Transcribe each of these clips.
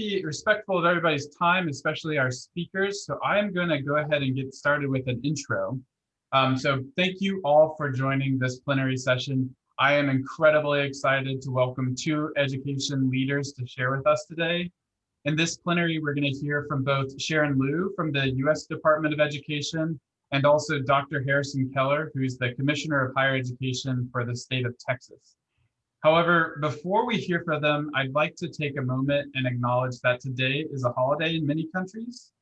be respectful of everybody's time, especially our speakers. So I'm going to go ahead and get started with an intro. Um, so thank you all for joining this plenary session. I am incredibly excited to welcome two education leaders to share with us today. In this plenary, we're going to hear from both Sharon Leu from the U.S. Department of Education and also Dr. Harrison Keller, who's the Commissioner of Higher Education for the state of Texas. However, before we hear from them, I'd like to take a moment and acknowledge that today is a holiday in many countries.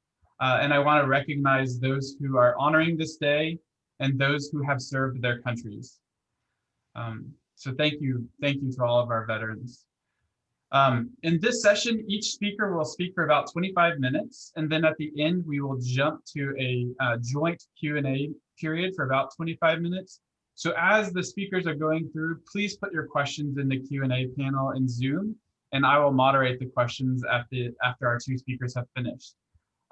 Uh, and I want to recognize those who are honoring this day and those who have served their countries. Um, so thank you, thank you to all of our veterans. Um, in this session, each speaker will speak for about 25 minutes, and then at the end, we will jump to a uh, joint Q&A period for about 25 minutes. So as the speakers are going through, please put your questions in the Q&A panel in Zoom, and I will moderate the questions at the, after our two speakers have finished.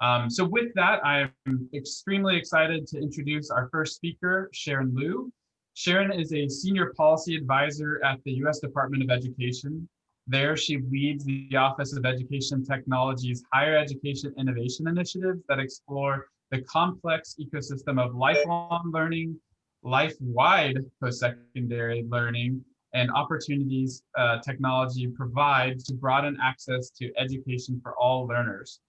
Um, so with that, I am extremely excited to introduce our first speaker, Sharon Leu. Sharon is a senior policy advisor at the U.S. Department of Education. There, she leads the Office of Education Technology's Higher Education Innovation Initiatives that explore the complex ecosystem of lifelong learning, life-wide post-secondary learning, and opportunities uh, technology provides to broaden access to education for all learners.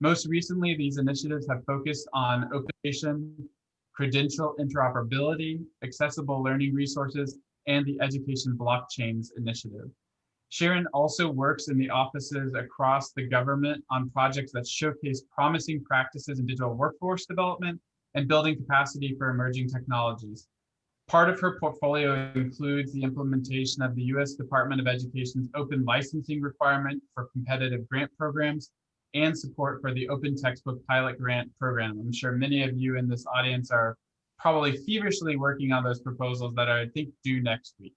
Most recently, these initiatives have focused on open credential interoperability, accessible learning resources, and the Education Blockchains Initiative. Sharon also works in the offices across the government on projects that showcase promising practices in digital workforce development and building capacity for emerging technologies. Part of her portfolio includes the implementation of the U.S. Department of Education's open licensing requirement for competitive grant programs and support for the Open Textbook Pilot Grant Program. I'm sure many of you in this audience are probably feverishly working on those proposals that are, I think, due next week.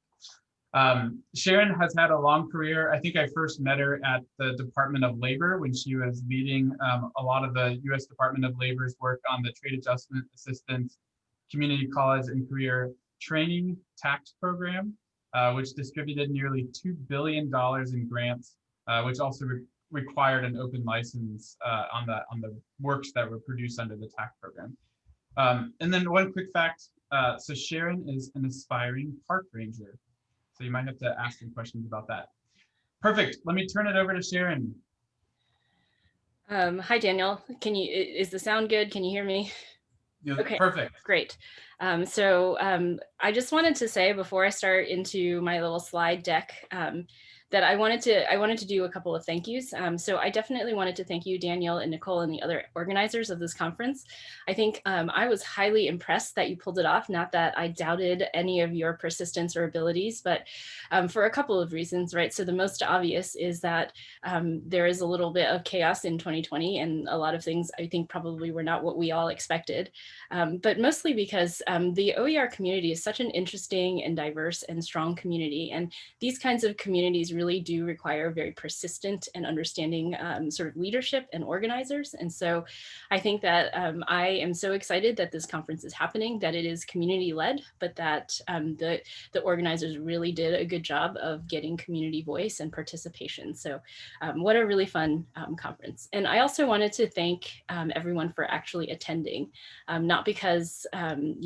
Um, Sharon has had a long career. I think I first met her at the Department of Labor when she was leading um, a lot of the U.S. Department of Labor's work on the Trade Adjustment Assistance Community College and Career Training Tax Program, uh, which distributed nearly $2 billion in grants, uh, which also re required an open license uh, on, the, on the works that were produced under the TAC program. Um, and then one quick fact, uh, so Sharon is an aspiring park ranger. So you might have to ask some questions about that. Perfect. Let me turn it over to Sharon. Um, hi, Daniel. Can you, is the sound good? Can you hear me? Yeah, okay, perfect. Great. Um, so um, I just wanted to say before I start into my little slide deck, um, that I wanted to I wanted to do a couple of thank yous. Um, so I definitely wanted to thank you, Daniel and Nicole and the other organizers of this conference. I think um, I was highly impressed that you pulled it off. Not that I doubted any of your persistence or abilities, but um, for a couple of reasons, right? So the most obvious is that um, there is a little bit of chaos in 2020 and a lot of things I think probably were not what we all expected, um, but mostly because um, the OER community is such an interesting and diverse and strong community. And these kinds of communities really do require very persistent and understanding um, sort of leadership and organizers. And so I think that um, I am so excited that this conference is happening, that it is community led, but that um, the, the organizers really did a good job of getting community voice and participation. So um, what a really fun um, conference. And I also wanted to thank um, everyone for actually attending, not because,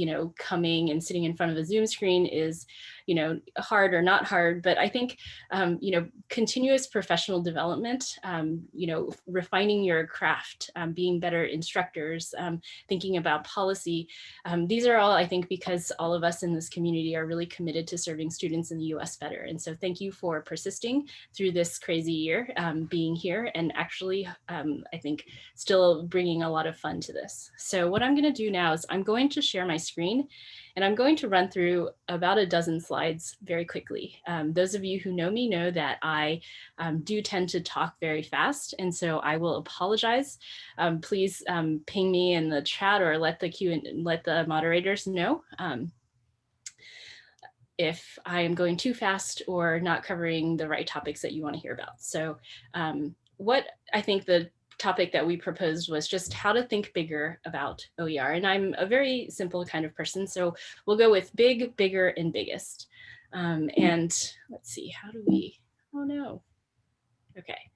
you know, coming and sitting in front of a Zoom screen is, you know, hard or not hard, but I think, um, you know, continuous professional development, um, you know, refining your craft, um, being better instructors, um, thinking about policy. Um, these are all, I think, because all of us in this community are really committed to serving students in the US better. And so thank you for persisting through this crazy year, um, being here and actually, I think, still bringing a lot of fun to this. So what I'm gonna do now is I'm going to share my screen and I'm going to run through about a dozen slides very quickly. Um, those of you who know me know that I um, do tend to talk very fast, and so I will apologize. Um, please um, ping me in the chat or let the Q and let the moderators know um, if I am going too fast or not covering the right topics that you want to hear about. So um, what I think the topic that we proposed was just how to think bigger about OER. And I'm a very simple kind of person. So we'll go with big, bigger, and biggest. Um, and let's see, how do we, oh no. Okay,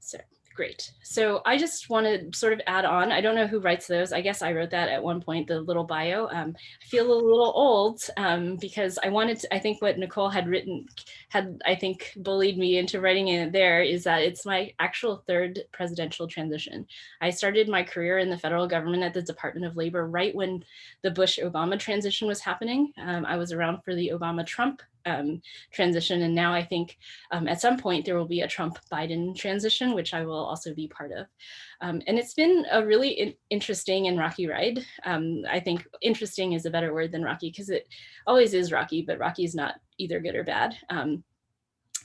so Great. So I just want to sort of add on. I don't know who writes those. I guess I wrote that at one point, the little bio. Um, I feel a little old um, because I wanted to, I think what Nicole had written, had I think bullied me into writing it there is that it's my actual third presidential transition. I started my career in the federal government at the Department of Labor right when the Bush-Obama transition was happening. Um, I was around for the Obama-Trump um, transition. And now I think um, at some point there will be a Trump Biden transition, which I will also be part of. Um, and it's been a really in interesting and rocky ride. Um, I think interesting is a better word than rocky because it always is rocky, but rocky is not either good or bad. Um,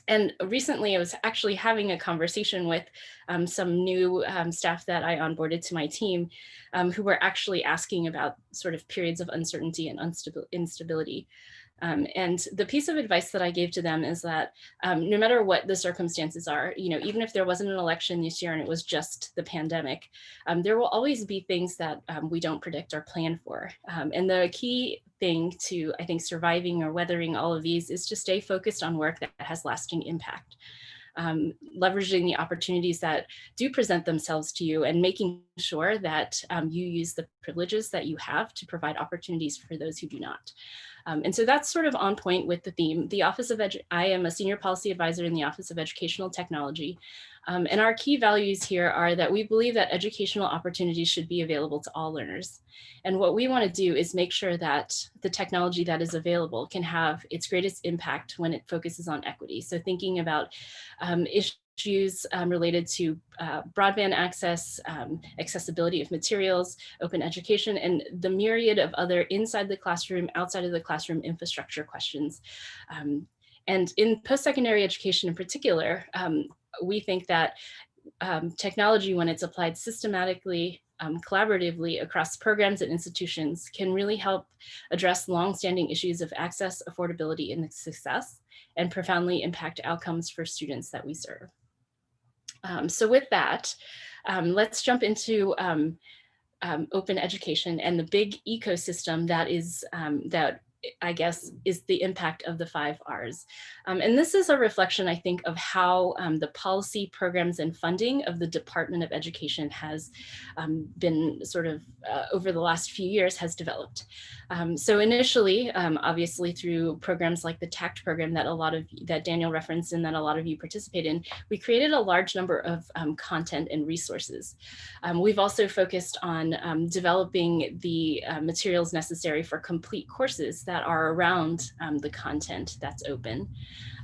and recently I was actually having a conversation with um, some new staff that I onboarded to my team who were actually asking about sort of periods of uncertainty and instability. Um, and the piece of advice that I gave to them is that um, no matter what the circumstances are, you know, even if there wasn't an election this year and it was just the pandemic, um, there will always be things that um, we don't predict or plan for. Um, and the key thing to, I think, surviving or weathering all of these is to stay focused on work that has lasting impact. Um, leveraging the opportunities that do present themselves to you and making sure that um, you use the privileges that you have to provide opportunities for those who do not. Um, and so that's sort of on point with the theme. The Office of Edu I am a senior policy advisor in the Office of Educational Technology. Um, and our key values here are that we believe that educational opportunities should be available to all learners. And what we want to do is make sure that the technology that is available can have its greatest impact when it focuses on equity. So thinking about um, issues issues um, related to uh, broadband access, um, accessibility of materials, open education, and the myriad of other inside the classroom, outside of the classroom infrastructure questions. Um, and in post-secondary education in particular, um, we think that um, technology, when it's applied systematically um, collaboratively across programs and institutions can really help address longstanding issues of access, affordability, and success, and profoundly impact outcomes for students that we serve. Um, so with that, um, let's jump into um, um, open education and the big ecosystem that is um, that I guess, is the impact of the five R's. Um, and this is a reflection, I think, of how um, the policy programs and funding of the Department of Education has um, been sort of uh, over the last few years has developed. Um, so initially, um, obviously through programs like the TAACCCT program that a lot of that Daniel referenced and that a lot of you participate in, we created a large number of um, content and resources. we've also focused on developing the uh, materials necessary for complete courses that are around the content that's open.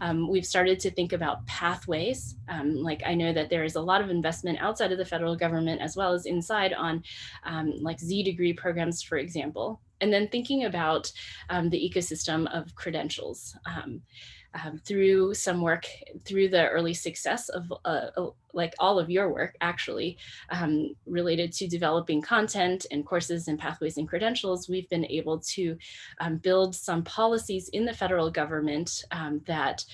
Um, we've started to think about pathways. Um, like I know that there is a lot of investment outside of the federal government as well as inside on um, like Z degree programs, for example. And then thinking about um, the ecosystem of credentials. Um, through some work, through the early success of uh, uh, like all of your work actually um, related to developing content and courses and pathways and credentials, we've been able to um, build some policies in the federal government um, that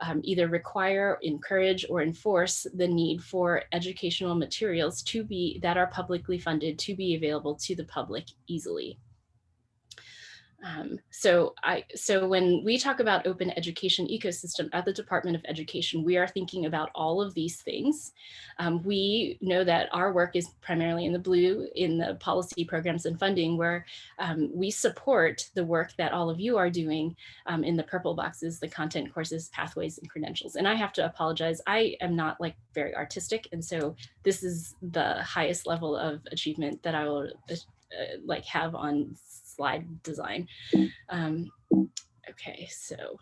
um, either require, encourage, or enforce the need for educational materials to be that are publicly funded to be available to the public easily. Um, so I so when we talk about open education ecosystem at the Department of Education, we are thinking about all of these things. Um, we know that our work is primarily in the blue in the policy programs and funding where um, we support the work that all of you are doing um, in the purple boxes, the content courses, pathways, and credentials. And I have to apologize, I am not like very artistic. And so this is the highest level of achievement that I will uh, like have on slide design. Um, okay, so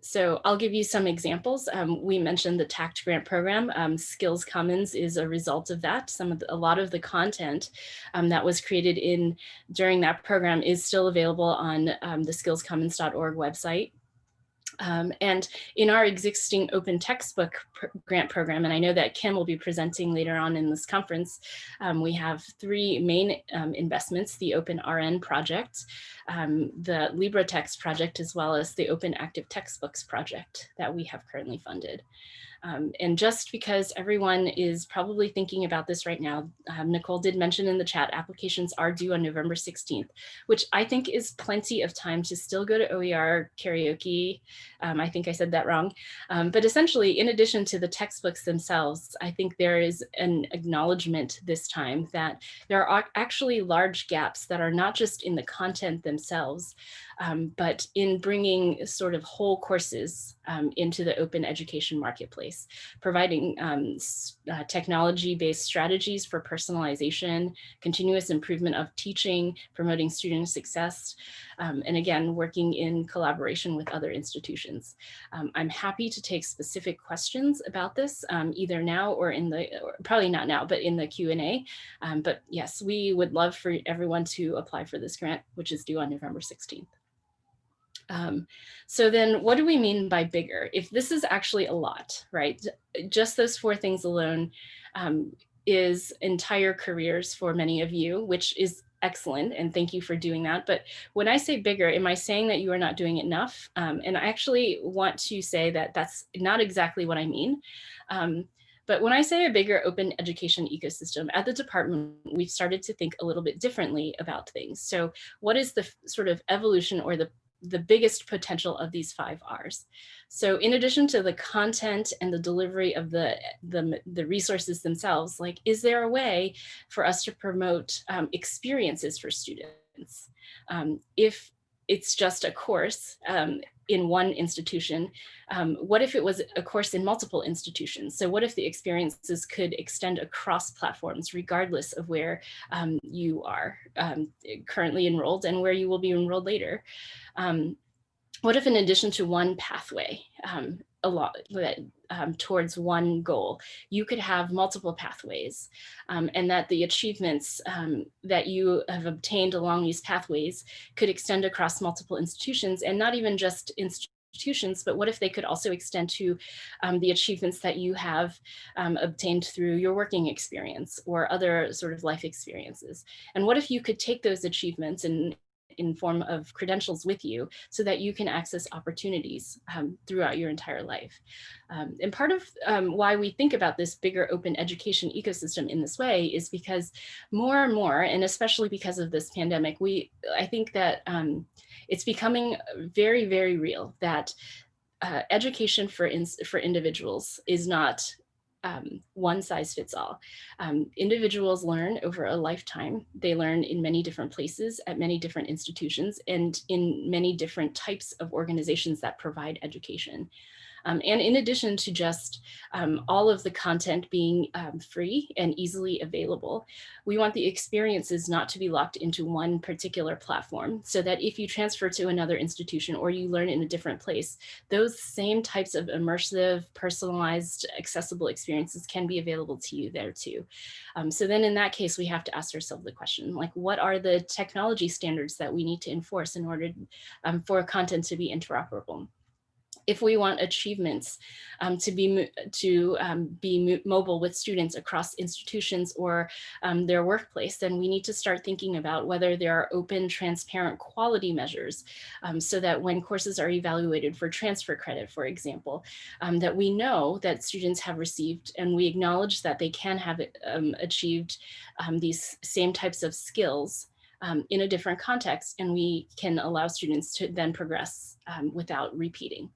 so I'll give you some examples. Um, we mentioned the TAACCCT grant program. Um, Skills Commons is a result of that. Some of the, a lot of the content um, that was created in during that program is still available on um, the skillscommons.org website. Um, and in our existing open textbook pr grant program, and I know that Ken will be presenting later on in this conference, um, we have three main um, investments, the Open RN project, um, the LibreText project, as well as the Open Active Textbooks project that we have currently funded. Um, and just because everyone is probably thinking about this right now, um, Nicole did mention in the chat, applications are due on November 16th, which I think is plenty of time to still go to OER karaoke. Um, I think I said that wrong. Um, but essentially, in addition to the textbooks themselves, I think there is an acknowledgement this time that there are actually large gaps that are not just in the content themselves, um, but in bringing sort of whole courses um, into the open education marketplace, providing um, uh, technology-based strategies for personalization, continuous improvement of teaching, promoting student success, um, and again, working in collaboration with other institutions. Um, I'm happy to take specific questions about this, um, either now or in the, or probably not now, but in the Q&A. but yes, we would love for everyone to apply for this grant, which is due on November 16th. Um, so then what do we mean by bigger? If this is actually a lot, right? Just those four things alone um, is entire careers for many of you, which is excellent. And thank you for doing that. But when I say bigger, am I saying that you are not doing enough? Um, and I actually want to say that that's not exactly what I mean. Um, but when I say a bigger open education ecosystem at the department, we've started to think a little bit differently about things. So what is the sort of evolution or the the biggest potential of these five R's. So in addition to the content and the delivery of the, the, the resources themselves, like, is there a way for us to promote um, experiences for students? Um, if it's just a course um, in one institution, um, what if it was a course in multiple institutions? So what if the experiences could extend across platforms, regardless of where um, you are um, currently enrolled and where you will be enrolled later? Um, what if in addition to one pathway, um, a lot um, towards one goal, you could have multiple pathways um, and that the achievements um, that you have obtained along these pathways could extend across multiple institutions and not even just institutions, but what if they could also extend to um, the achievements that you have um, obtained through your working experience or other sort of life experiences? And what if you could take those achievements and in form of credentials with you so that you can access opportunities um, throughout your entire life. Um, and part of um, why we think about this bigger open education ecosystem in this way is because more and more, and especially because of this pandemic, we I think that um, it's becoming very, very real that uh, education for, in, for individuals is not um, one size fits all. Um, individuals learn over a lifetime. They learn in many different places at many different institutions and in many different types of organizations that provide education. Um, and in addition to just um, all of the content being um, free and easily available, we want the experiences not to be locked into one particular platform so that if you transfer to another institution or you learn in a different place, those same types of immersive, personalized, accessible experiences can be available to you there too. Um, so then in that case, we have to ask ourselves the question, like what are the technology standards that we need to enforce in order um, for content to be interoperable? If we want achievements um, to be to um, be mobile with students across institutions or um, their workplace, then we need to start thinking about whether there are open, transparent quality measures um, so that when courses are evaluated for transfer credit, for example, um, that we know that students have received and we acknowledge that they can have um, achieved these same types of skills um, in a different context and we can allow students to then progress um, without repeating.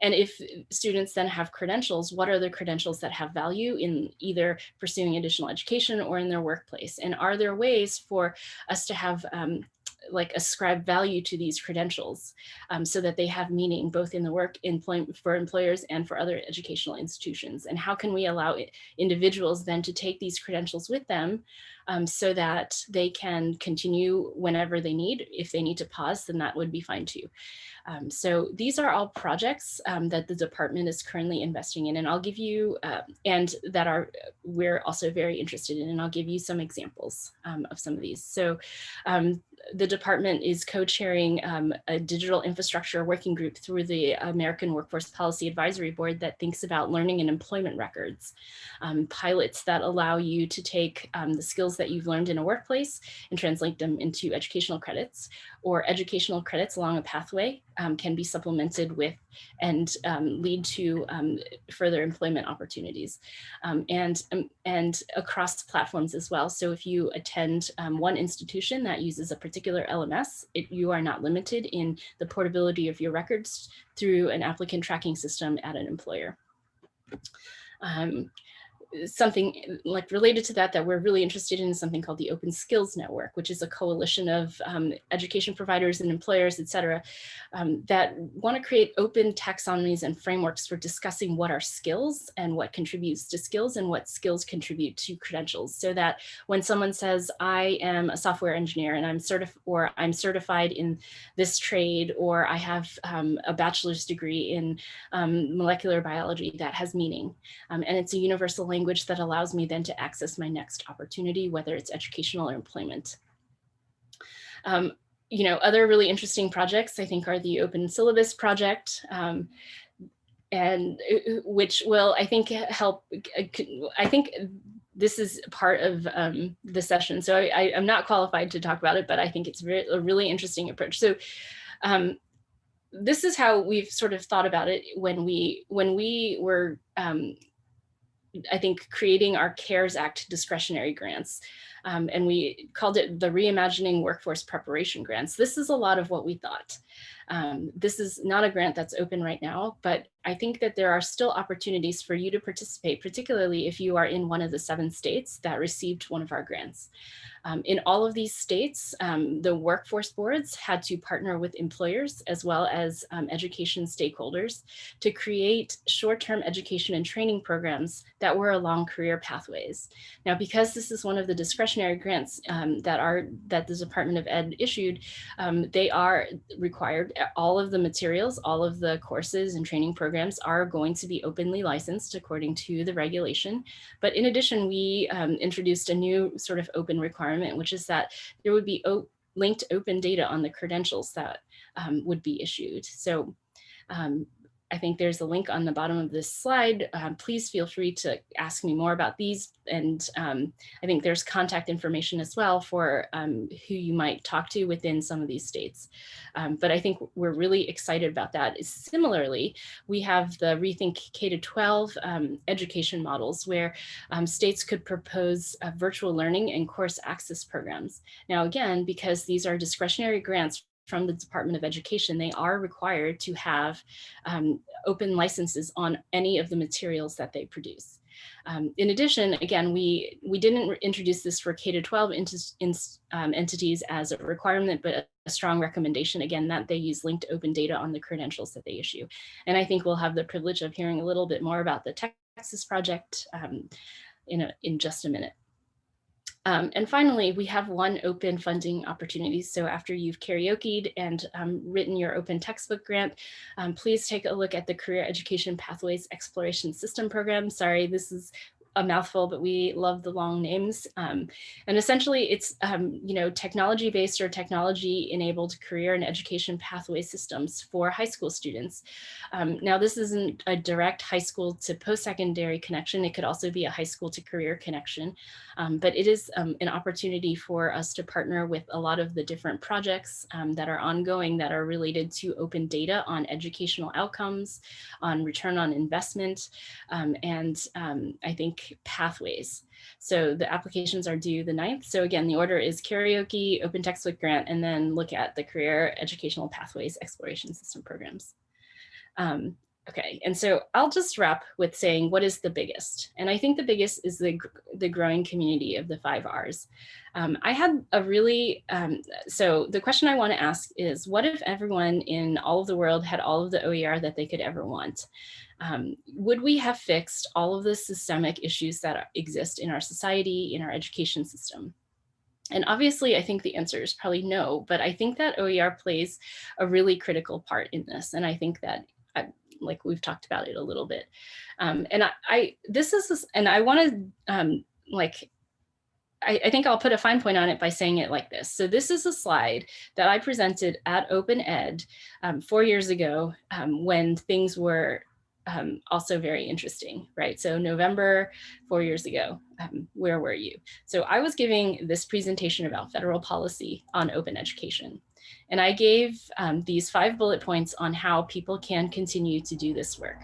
And if students then have credentials, what are the credentials that have value in either pursuing additional education or in their workplace? And are there ways for us to have um, like ascribe value to these credentials um, so that they have meaning both in the work employment for employers and for other educational institutions. And how can we allow individuals then to take these credentials with them um, so that they can continue whenever they need? If they need to pause then that would be fine too. Um, so these are all projects um, that the department is currently investing in, and I'll give you, uh, and that are we're also very interested in, and I'll give you some examples um, of some of these. So the department is co-chairing um, a digital infrastructure working group through the American Workforce Policy Advisory Board that thinks about learning and employment records, um, pilots that allow you to take the skills that you've learned in a workplace and translate them into educational credits or educational credits along a pathway um, can be supplemented with and um, lead to um, further employment opportunities um, and, um, and across platforms as well. So if you attend one institution that uses a particular LMS, it, you are not limited in the portability of your records through an applicant tracking system at an employer. Um, something eh, like related to that that we're really interested in is something called the Open Skills Network, which is a coalition of um, education providers and employers, et cetera, um, that want to create open taxonomies and frameworks for discussing what are skills and what contributes to skills and what skills contribute to credentials. So that when someone says, I am a software engineer and I'm certified or I'm certified in this trade, or I have um, a bachelor's degree in um, molecular biology that has meaning. Um, and it's a universal language language that allows me then to access my next opportunity, whether it's educational or employment. Um, you know, other really interesting projects I think are the Open Syllabus project, um, and uh, which will I think help. Uh, I think this is part of um, the session, so I, am not qualified to talk about it, but I think it's a really interesting approach. So. Um, this is how we've sort of thought about it when we when we were um, I think, creating our CARES Act discretionary grants. Um, and we called it the Reimagining Workforce Preparation Grants. This is a lot of what we thought. Um, this is not a grant that's open right now, but I think that there are still opportunities for you to participate, particularly if you are in one of the seven states that received one of our grants. Um, in all of these states, um, the workforce boards had to partner with employers as well as um, education stakeholders to create short-term education and training programs that were along career pathways. Now, because this is one of the discretionary grants um, that are that the Department of Ed issued, um, they are required all of the materials, all of the courses and training programs are going to be openly licensed according to the regulation. But in addition, we um, introduced a new sort of open requirement, which is that there would be linked open data on the credentials that um, would be issued. So um, I think there's a link on the bottom of this slide. Um, please feel free to ask me more about these. And um, I think there's contact information as well for um, who you might talk to within some of these states. Um, but I think we're really excited about that. Similarly, we have the Rethink K-12 um, education models where um, states could propose uh, virtual learning and course access programs. Now, again, because these are discretionary grants from the Department of Education, they are required to have um, open licenses on any of the materials that they produce. Um, in addition, again, we, we didn't introduce this for K-12 um, entities as a requirement, but a strong recommendation, again, that they use linked open data on the credentials that they issue. And I think we'll have the privilege of hearing a little bit more about the Texas project um, in, a, in just a minute. Um, and finally, we have one open funding opportunity. So after you've karaokeed and um, written your open textbook grant, um, please take a look at the Career Education Pathways Exploration System Program. Sorry, this is a mouthful, but we love the long names. Um, and essentially it's, um, you know, technology based or technology enabled career and education pathway systems for high school students. Um, now this isn't a direct high school to post-secondary connection. It could also be a high school to career connection, um, but it is um, an opportunity for us to partner with a lot of the different projects um, that are ongoing that are related to open data on educational outcomes, on return on investment. and I think pathways. So the applications are due the 9th. So again, the order is karaoke, open textbook grant, and then look at the career educational pathways exploration system programs. Um, okay, and so I'll just wrap with saying what is the biggest? And I think the biggest is the, the growing community of the five R's. Um, I had a really, um, so the question I want to ask is what if everyone in all of the world had all of the OER that they could ever want? Um, would we have fixed all of the systemic issues that exist in our society, in our education system? And obviously, I think the answer is probably no, but I think that OER plays a really critical part in this. And I think that like we've talked about it a little bit. Um, and I, I, this is, and I want to um, like I, I, think I'll put a fine point on it by saying it like this. So this is a slide that I presented at Open Ed um, four years ago um, when things were um, also very interesting, right? So November, four years ago, um, where were you? So I was giving this presentation about federal policy on open education. And I gave um, these five bullet points on how people can continue to do this work.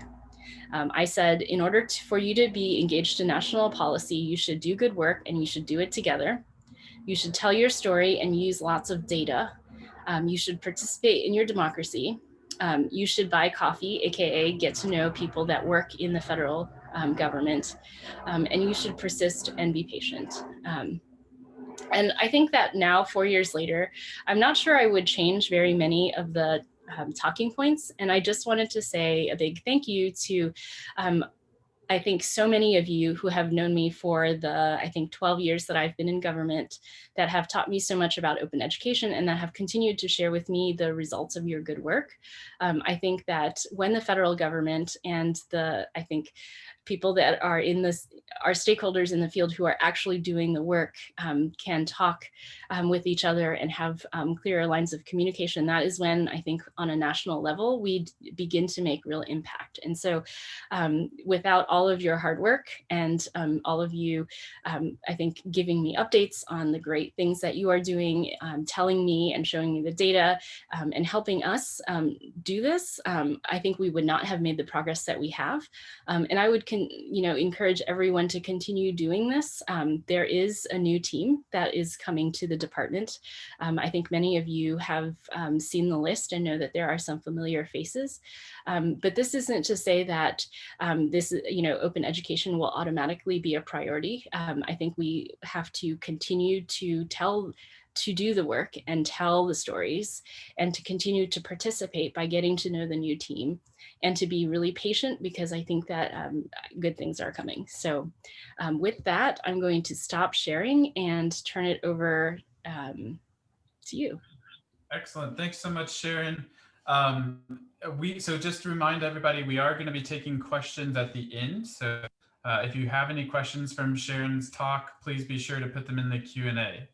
Um, I said, in order to, for you to be engaged in national policy, you should do good work and you should do it together. You should tell your story and use lots of data. Um, you should participate in your democracy. Um, you should buy coffee, AKA get to know people that work in the federal um, government. Um, and you should persist and be patient. And I think that now, four years later, I'm not sure I would change very many of the um, talking points. And I just wanted to say a big thank you to um, I think so many of you who have known me for the, I think 12 years that I've been in government that have taught me so much about open education and that have continued to share with me the results of your good work. Um, I think that when the federal government and the, I think people that are in this, our stakeholders in the field who are actually doing the work um, can talk um, with each other and have um, clearer lines of communication. That is when I think on a national level, we begin to make real impact. And so um, without all of your hard work and um, all of you, I think giving me updates on the great things that you are doing, telling me and showing me the data and helping us do this, I think we would not have made the progress that we have. and I would can, you know, encourage everyone to continue doing this. Um, there is a new team that is coming to the department. Um, I think many of you have um, seen the list and know that there are some familiar faces. Um, but this isn't to say that um, this, you know, open education will automatically be a priority. I think we have to continue to tell to do the work and tell the stories and to continue to participate by getting to know the new team and to be really patient because I think that um, good things are coming. So um, with that, I'm going to stop sharing and turn it over um, to you. Excellent. Thanks so much, Sharon. Um, we So just to remind everybody, we are going to be taking questions at the end. So uh, if you have any questions from Sharon's talk, please be sure to put them in the Q&A.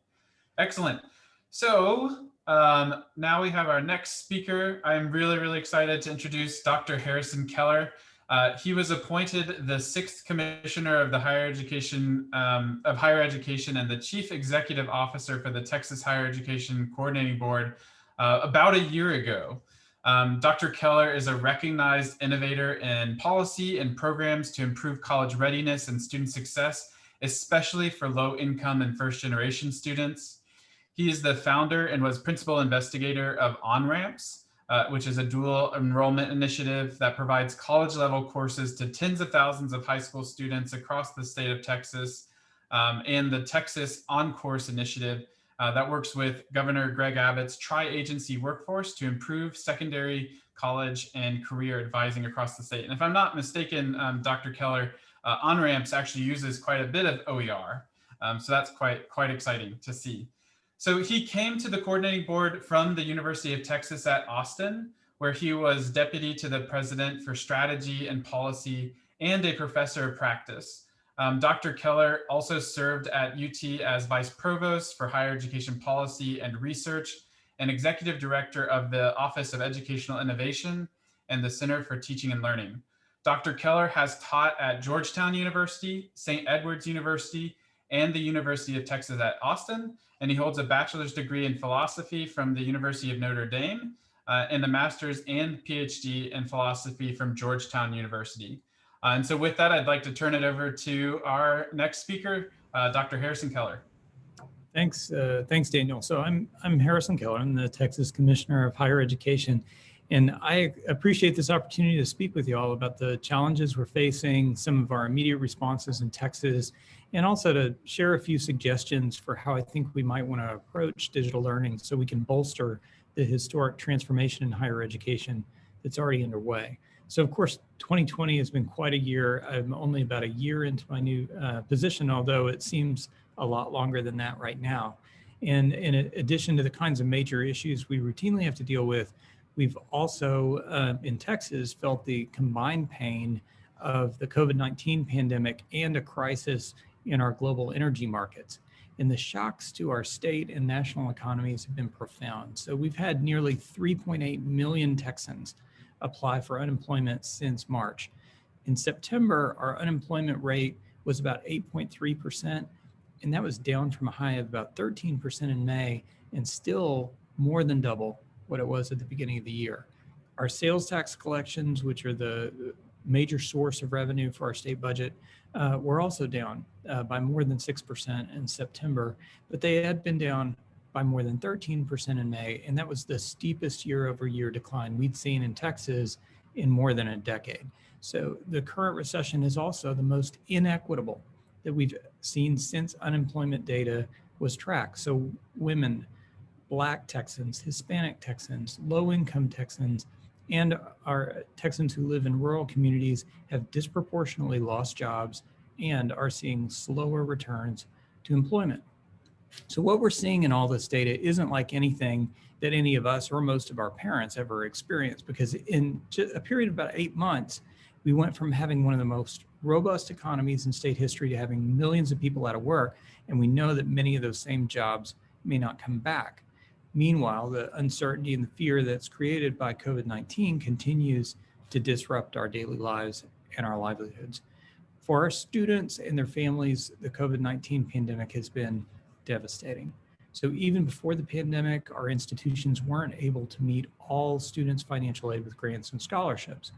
Excellent. So um, now we have our next speaker. I'm really, really excited to introduce Dr. Harrison Keller. Uh, he was appointed the sixth commissioner of the higher education um, of higher education and the chief executive officer for the Texas Higher Education Coordinating Board uh, about a year ago. Um, Dr. Keller is a recognized innovator in policy and programs to improve college readiness and student success, especially for low income and first generation students. He is the founder and was principal investigator of OnRamps, uh, which is a dual enrollment initiative that provides college level courses to tens of thousands of high school students across the state of Texas, um, and the Texas OnCourse initiative uh, that works with Governor Greg Abbott's tri-agency workforce to improve secondary college and career advising across the state. And if I'm not mistaken, um, Dr. Keller, uh, OnRamps actually uses quite a bit of OER. Um, so that's quite, quite exciting to see. So he came to the coordinating board from the University of Texas at Austin, where he was deputy to the president for strategy and policy and a professor of practice. Um, Dr. Keller also served at UT as vice provost for higher education policy and research and executive director of the Office of Educational Innovation and the Center for Teaching and Learning. Dr. Keller has taught at Georgetown University, St. Edward's University, and the University of Texas at Austin, and he holds a bachelor's degree in philosophy from the University of Notre Dame uh, and a master's and PhD in philosophy from Georgetown University. Uh, and so with that, I'd like to turn it over to our next speaker, uh, Dr. Harrison Keller. Thanks, uh, thanks, Daniel. So I'm I'm Harrison Keller. I'm the Texas Commissioner of Higher Education, and I appreciate this opportunity to speak with you all about the challenges we're facing, some of our immediate responses in Texas, and also to share a few suggestions for how I think we might want to approach digital learning so we can bolster the historic transformation in higher education that's already underway. So of course, 2020 has been quite a year. I'm only about a year into my new uh, position, although it seems a lot longer than that right now. And in addition to the kinds of major issues we routinely have to deal with, we've also uh, in Texas felt the combined pain of the COVID-19 pandemic and a crisis in our global energy markets. And the shocks to our state and national economies have been profound. So we've had nearly 3.8 million Texans apply for unemployment since March. In September, our unemployment rate was about 8.3%, and that was down from a high of about 13% in May and still more than double what it was at the beginning of the year. Our sales tax collections, which are the major source of revenue for our state budget, uh, were also down uh, by more than 6% in September, but they had been down by more than 13% in May, and that was the steepest year over year decline we'd seen in Texas in more than a decade. So the current recession is also the most inequitable that we've seen since unemployment data was tracked. So women, Black Texans, Hispanic Texans, low income Texans, and our Texans who live in rural communities have disproportionately lost jobs and are seeing slower returns to employment. So what we're seeing in all this data isn't like anything that any of us or most of our parents ever experienced because in a period of about eight months, we went from having one of the most robust economies in state history to having millions of people out of work. And we know that many of those same jobs may not come back. Meanwhile, the uncertainty and the fear that's created by COVID-19 continues to disrupt our daily lives and our livelihoods. For our students and their families, the COVID-19 pandemic has been devastating. So even before the pandemic, our institutions weren't able to meet all students' financial aid with grants and scholarships.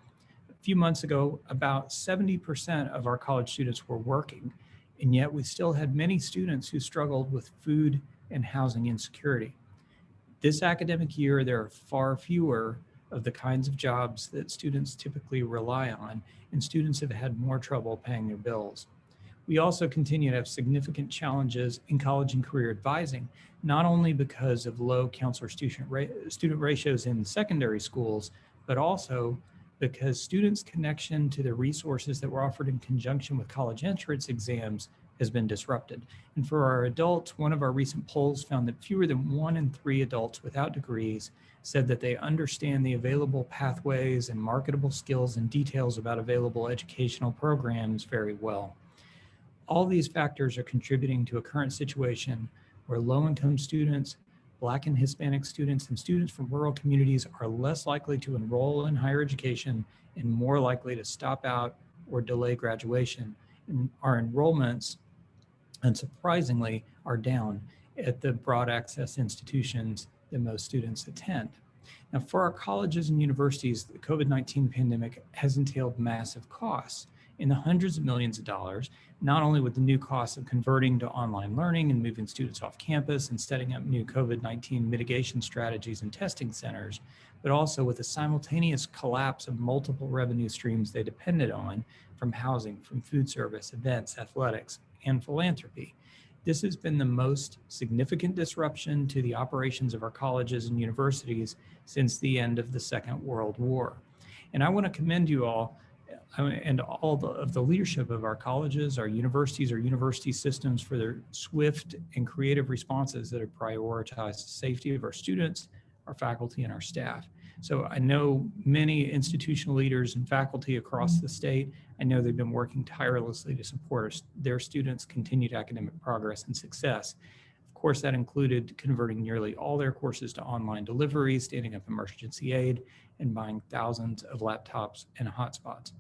A few months ago, about 70% of our college students were working, and yet we still had many students who struggled with food and housing insecurity. This academic year, there are far fewer of the kinds of jobs that students typically rely on, and students have had more trouble paying their bills. We also continue to have significant challenges in college and career advising, not only because of low counselor student, ra student ratios in secondary schools, but also because students' connection to the resources that were offered in conjunction with college entrance exams has been disrupted. And for our adults, one of our recent polls found that fewer than one in three adults without degrees said that they understand the available pathways and marketable skills and details about available educational programs very well. All these factors are contributing to a current situation where low-income students, Black and Hispanic students, and students from rural communities are less likely to enroll in higher education and more likely to stop out or delay graduation. And our enrollments, unsurprisingly, are down at the broad access institutions that most students attend. Now, for our colleges and universities, the COVID-19 pandemic has entailed massive costs in the hundreds of millions of dollars, not only with the new costs of converting to online learning and moving students off campus and setting up new COVID-19 mitigation strategies and testing centers, but also with the simultaneous collapse of multiple revenue streams they depended on from housing, from food service, events, athletics, and philanthropy. This has been the most significant disruption to the operations of our colleges and universities since the end of the Second World War. And I want to commend you all uh, and all the, of the leadership of our colleges, our universities, our university systems for their swift and creative responses that have prioritized the safety of our students, our faculty, and our staff. So I know many institutional leaders and faculty across the mm-hmm. state. I know they've been working tirelessly to support their students' continued academic progress and success. Of course, that included converting nearly all their courses to online delivery, standing up emergency aid, and buying thousands of laptops and hotspots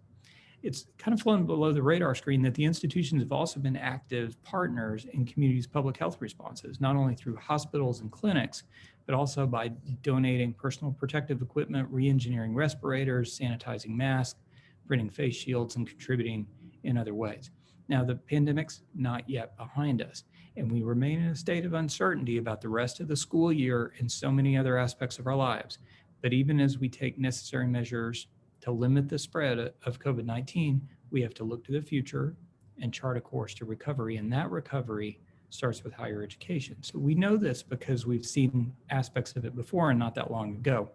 it's kind of flown below the radar screen that the institutions have also been active partners in communities' public health responses, not only through hospitals and clinics, but also by donating personal protective equipment, re-engineering respirators, sanitizing masks, printing face shields, and contributing in other ways. Now, the pandemic's not yet behind us, and we remain in a state of uncertainty about the rest of the school year and so many other aspects of our lives. But even as we take necessary measures to limit the spread of COVID-19, we have to look to the future and chart a course to recovery. And that recovery starts with higher education. So we know this because we've seen aspects of it before and not that long ago.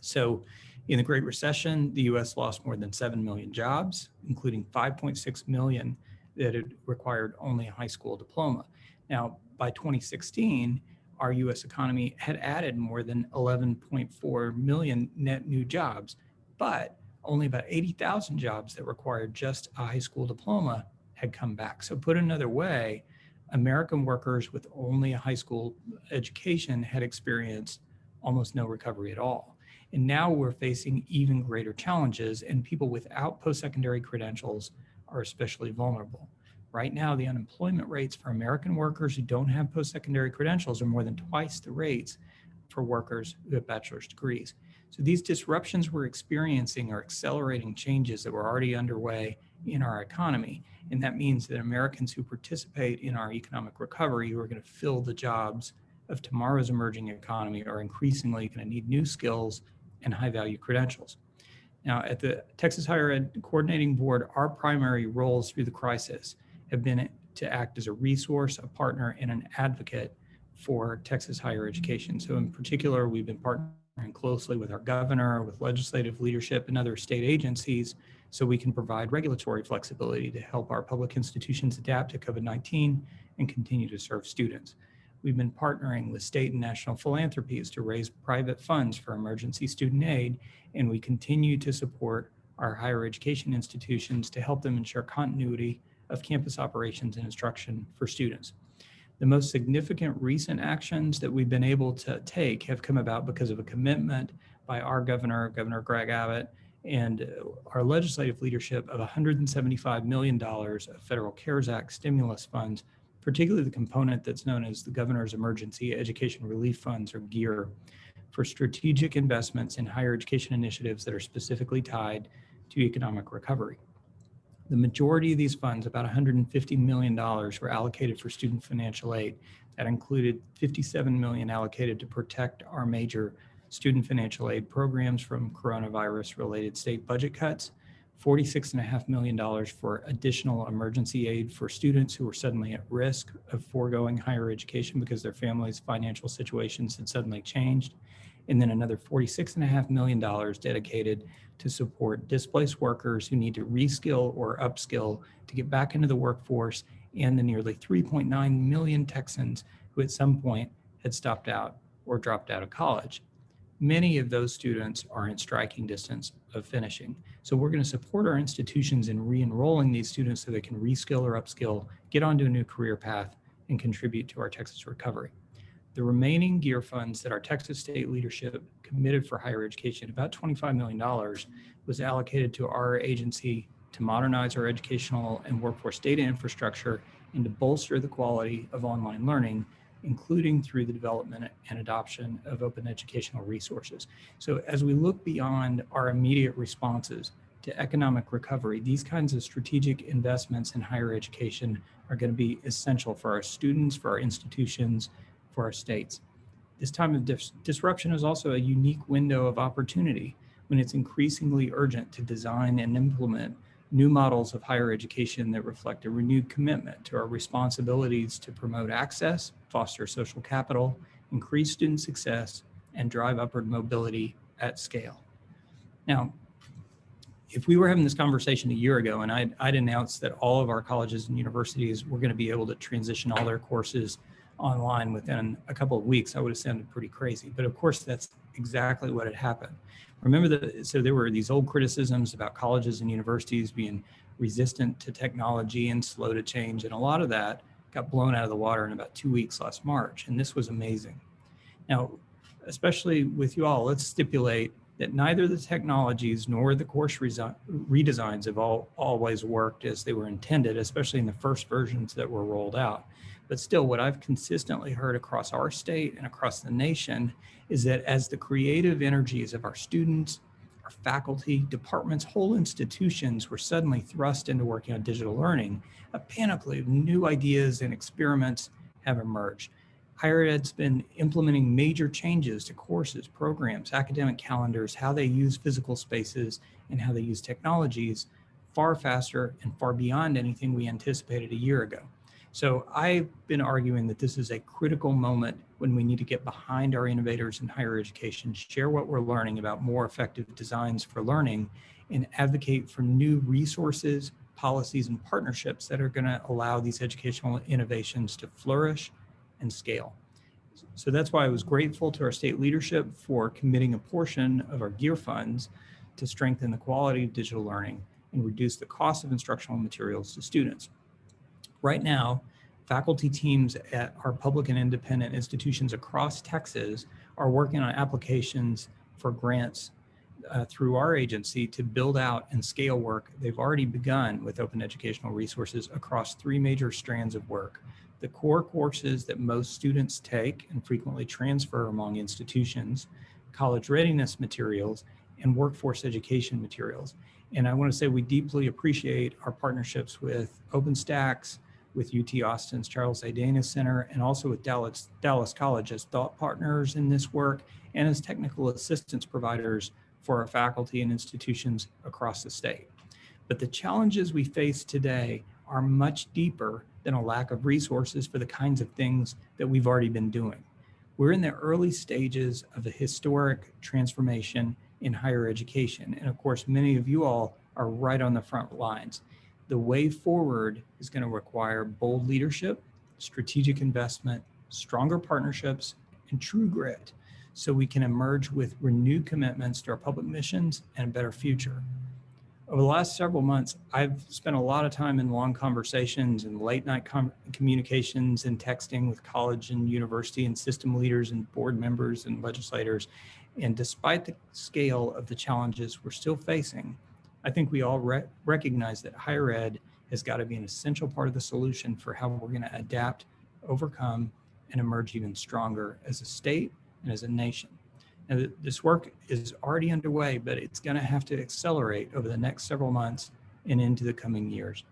So in the Great Recession, the US lost more than 7 million jobs, including 5.6 million that had required only a high school diploma. Now, by 2016, our US economy had added more than 11.4 million net new jobs but only about 80,000 jobs that required just a high school diploma had come back. So put another way, American workers with only a high school education had experienced almost no recovery at all. And now we're facing even greater challenges and people without post-secondary credentials are especially vulnerable. Right now, the unemployment rates for American workers who don't have post-secondary credentials are more than twice the rates for workers who have bachelor's degrees. So these disruptions we're experiencing are accelerating changes that were already underway in our economy. And that means that Americans who participate in our economic recovery, who are going to fill the jobs of tomorrow's emerging economy, are increasingly going to need new skills and high value credentials. Now, at the Texas Higher Ed Coordinating Board, our primary roles through the crisis have been to act as a resource, a partner, and an advocate for Texas higher education. So in particular, we've been partnering closely with our governor, with legislative leadership and other state agencies so we can provide regulatory flexibility to help our public institutions adapt to COVID-19 and continue to serve students. We've been partnering with state and national philanthropies to raise private funds for emergency student aid, and we continue to support our higher education institutions to help them ensure continuity of campus operations and instruction for students. The most significant recent actions that we've been able to take have come about because of a commitment by our governor, Governor Greg Abbott, and our legislative leadership of $175 million of federal CARES Act stimulus funds, particularly the component that's known as the Governor's Emergency Education Relief Funds, or GEAR, for strategic investments in higher education initiatives that are specifically tied to economic recovery. The majority of these funds, about $150 million, were allocated for student financial aid. That included 57 million allocated to protect our major student financial aid programs from coronavirus related state budget cuts, $46.5 million for additional emergency aid for students who were suddenly at risk of foregoing higher education because their families' financial situations had suddenly changed, and then another $46.5 million dedicated to support displaced workers who need to reskill or upskill to get back into the workforce and the nearly 3.9 million Texans who at some point had stopped out or dropped out of college. Many of those students are in striking distance of finishing. So we're going to support our institutions in re-enrolling these students so they can reskill or upskill, get onto a new career path, and contribute to our Texas recovery. The remaining GEAR funds that our Texas state leadership committed for higher education, about $25 million, was allocated to our agency to modernize our educational and workforce data infrastructure and to bolster the quality of online learning, including through the development and adoption of open educational resources. So as we look beyond our immediate responses to economic recovery, these kinds of strategic investments in higher education are going to be essential for our students, for our institutions, for our states. This time of dis disruption is also a unique window of opportunity when it's increasingly urgent to design and implement new models of higher education that reflect a renewed commitment to our responsibilities to promote access, foster social capital, increase student success, and drive upward mobility at scale. Now, if we were having this conversation a year ago and I'd, I'd announced that all of our colleges and universities were going to be able to transition all their courses online within a couple of weeks, I would have sounded pretty crazy. But of course, that's exactly what had happened. Remember that, so there were these old criticisms about colleges and universities being resistant to technology and slow to change. And a lot of that got blown out of the water in about two weeks last March. And this was amazing. Now, especially with you all, let's stipulate that neither the technologies nor the course redesigns have all, always worked as they were intended, especially in the first versions that were rolled out. But still, what I've consistently heard across our state and across the nation is that as the creative energies of our students, our faculty, departments, whole institutions were suddenly thrust into working on digital learning, a panoply of new ideas and experiments have emerged. Higher Ed's been implementing major changes to courses, programs, academic calendars, how they use physical spaces, and how they use technologies far faster and far beyond anything we anticipated a year ago. So I've been arguing that this is a critical moment when we need to get behind our innovators in higher education, share what we're learning about more effective designs for learning, and advocate for new resources, policies, and partnerships that are going to allow these educational innovations to flourish and scale. So that's why I was grateful to our state leadership for committing a portion of our GEAR funds to strengthen the quality of digital learning and reduce the cost of instructional materials to students. Right now, faculty teams at our public and independent institutions across Texas are working on applications for grants uh, through our agency to build out and scale work. They've already begun with open educational resources across three major strands of work, the core courses that most students take and frequently transfer among institutions, college readiness materials, and workforce education materials. And I want to say we deeply appreciate our partnerships with OpenStax, with UT Austin's Charles A. Dana Center, and also with Dallas, Dallas College as thought partners in this work and as technical assistance providers for our faculty and institutions across the state. But the challenges we face today are much deeper than a lack of resources for the kinds of things that we've already been doing. We're in the early stages of a historic transformation in higher education. And of course, many of you all are right on the front lines. The way forward is going to require bold leadership, strategic investment, stronger partnerships, and true grit so we can emerge with renewed commitments to our public missions and a better future. Over the last several months, I've spent a lot of time in long conversations and late night communications and texting with college and university and system leaders and board members and legislators. And despite the scale of the challenges we're still facing, I think we all re recognize that higher ed has got to be an essential part of the solution for how we're going to adapt, overcome, and emerge even stronger as a state and as a nation. Now, this work is already underway, but it's going to have to accelerate over the next several months and into the coming years.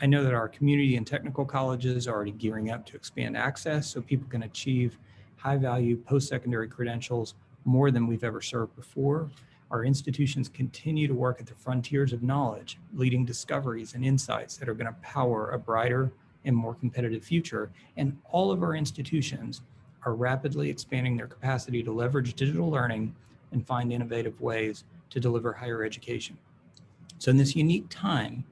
I know that our community and technical colleges are already gearing up to expand access so people can achieve high value post-secondary credentials more than we've ever served before. Our institutions continue to work at the frontiers of knowledge, leading discoveries and insights that are going to power a brighter and more competitive future. And all of our institutions are rapidly expanding their capacity to leverage digital learning and find innovative ways to deliver higher education. So in this unique time,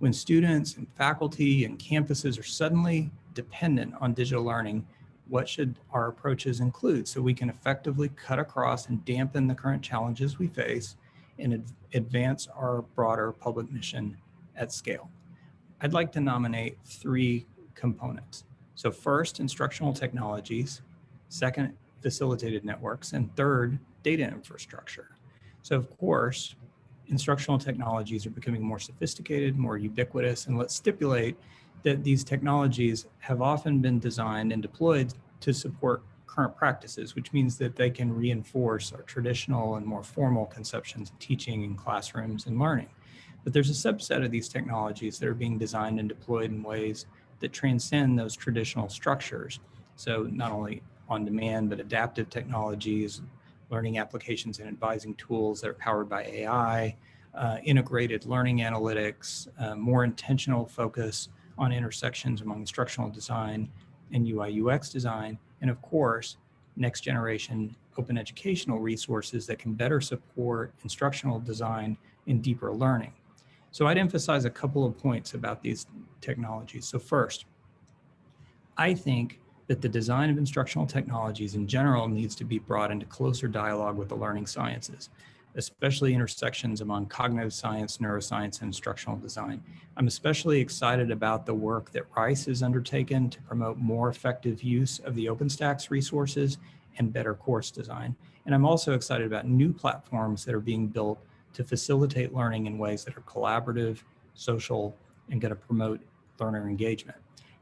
when students and faculty and campuses are suddenly dependent on digital learning, what should our approaches include so we can effectively cut across and dampen the current challenges we face and ad advance our broader public mission at scale? I'd like to nominate three components. So first, instructional technologies, second, facilitated networks, and third, data infrastructure. So of course, instructional technologies are becoming more sophisticated, more ubiquitous, and let's stipulate that these technologies have often been designed and deployed to support current practices, which means that they can reinforce our traditional and more formal conceptions of teaching in classrooms and learning. But there's a subset of these technologies that are being designed and deployed in ways that transcend those traditional structures. So not only on demand, but adaptive technologies, learning applications and advising tools that are powered by AI, uh, integrated learning analytics, uh, more intentional focus on intersections among instructional design and UI UX design, and of course, next generation open educational resources that can better support instructional design and deeper learning. So I'd emphasize a couple of points about these technologies. So first, I think that the design of instructional technologies in general needs to be brought into closer dialogue with the learning sciences, especially intersections among cognitive science, neuroscience, and instructional design. I'm especially excited about the work that Rice has undertaken to promote more effective use of the OpenStax resources and better course design. And I'm also excited about new platforms that are being built to facilitate learning in ways that are collaborative, social, and going to promote learner engagement.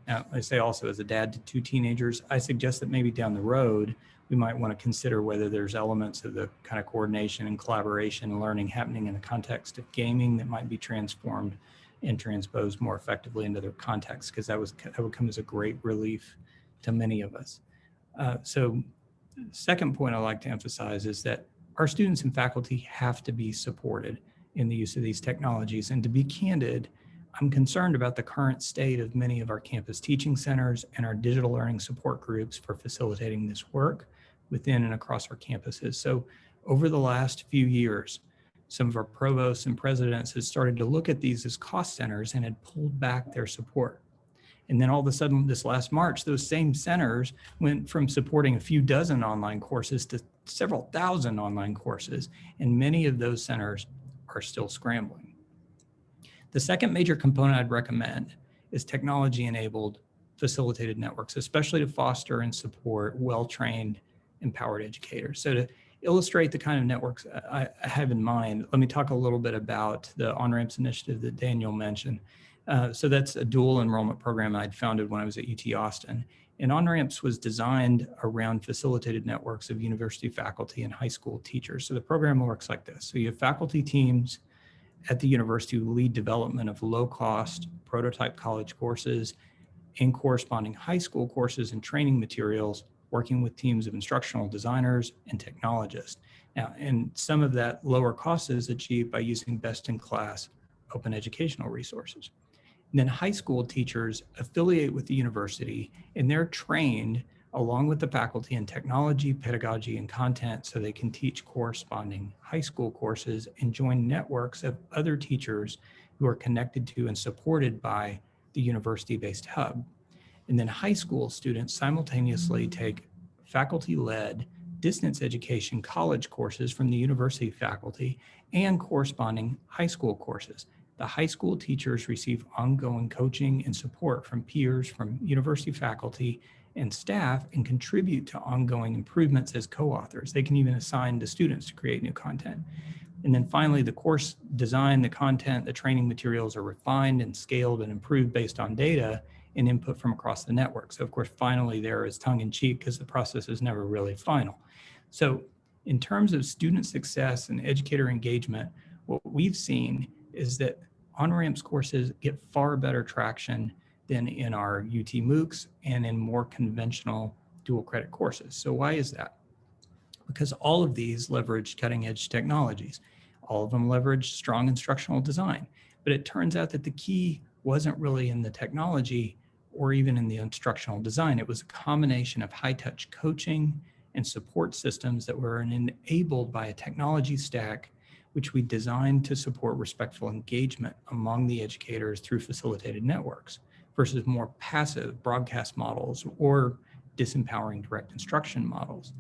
Now, I say also as a dad to two teenagers, I suggest that maybe down the road, we might want to consider whether there's elements of the kind of coordination and collaboration and learning happening in the context of gaming that might be transformed and transposed more effectively into their context, because that was that would come as a great relief to many of us. Uh, so second point I'd like to emphasize is that our students and faculty have to be supported in the use of these technologies. And to be candid, I'm concerned about the current state of many of our campus teaching centers and our digital learning support groups for facilitating this work within and across our campuses. So over the last few years, some of our provosts and presidents had started to look at these as cost centers and had pulled back their support. And then all of a sudden this last March, those same centers went from supporting a few dozen online courses to several thousand online courses. And many of those centers are still scrambling. The second major component I'd recommend is technology-enabled facilitated networks, especially to foster and support well-trained, empowered educators. So to illustrate the kind of networks I, have in mind, let me talk a little bit about the OnRamps initiative that Daniel mentioned. Uh, so that's a dual enrollment program I'd founded when I was at UT Austin. And OnRamps was designed around facilitated networks of university faculty and high school teachers. So the program works like this. So you have faculty teams at the university who lead development of low cost prototype college courses and corresponding high school courses and training materials, working with teams of instructional designers and technologists. Now, and some of that lower cost is achieved by using best in class open educational resources. And then high school teachers affiliate with the university and they're trained along with the faculty in technology, pedagogy, and content so they can teach corresponding high school courses and join networks of other teachers who are connected to and supported by the university-based hub. And then high school students simultaneously mm. take faculty-led distance education college courses from the university faculty and corresponding high school courses. The high school teachers receive ongoing coaching and support from peers from university faculty and staff and contribute to ongoing improvements as co-authors. They can even assign the students to create new content. And then finally, the course design, the content, the training materials are refined and scaled and improved based on data and input from across the network. So of course, finally there is tongue in cheek because the process is never really final. So in terms of student success and educator engagement, what we've seen is that OnRamps courses get far better traction than in our UT MOOCs and in more conventional dual credit courses. So why is that? Because all of these leverage cutting edge technologies. All of them leverage strong instructional design. But it turns out that the key wasn't really in the technology or even in the instructional design. It was a combination of high touch coaching and support systems that were enabled by a technology stack which we designed to support respectful engagement among the educators through facilitated networks versus more passive broadcast models or disempowering direct instruction models.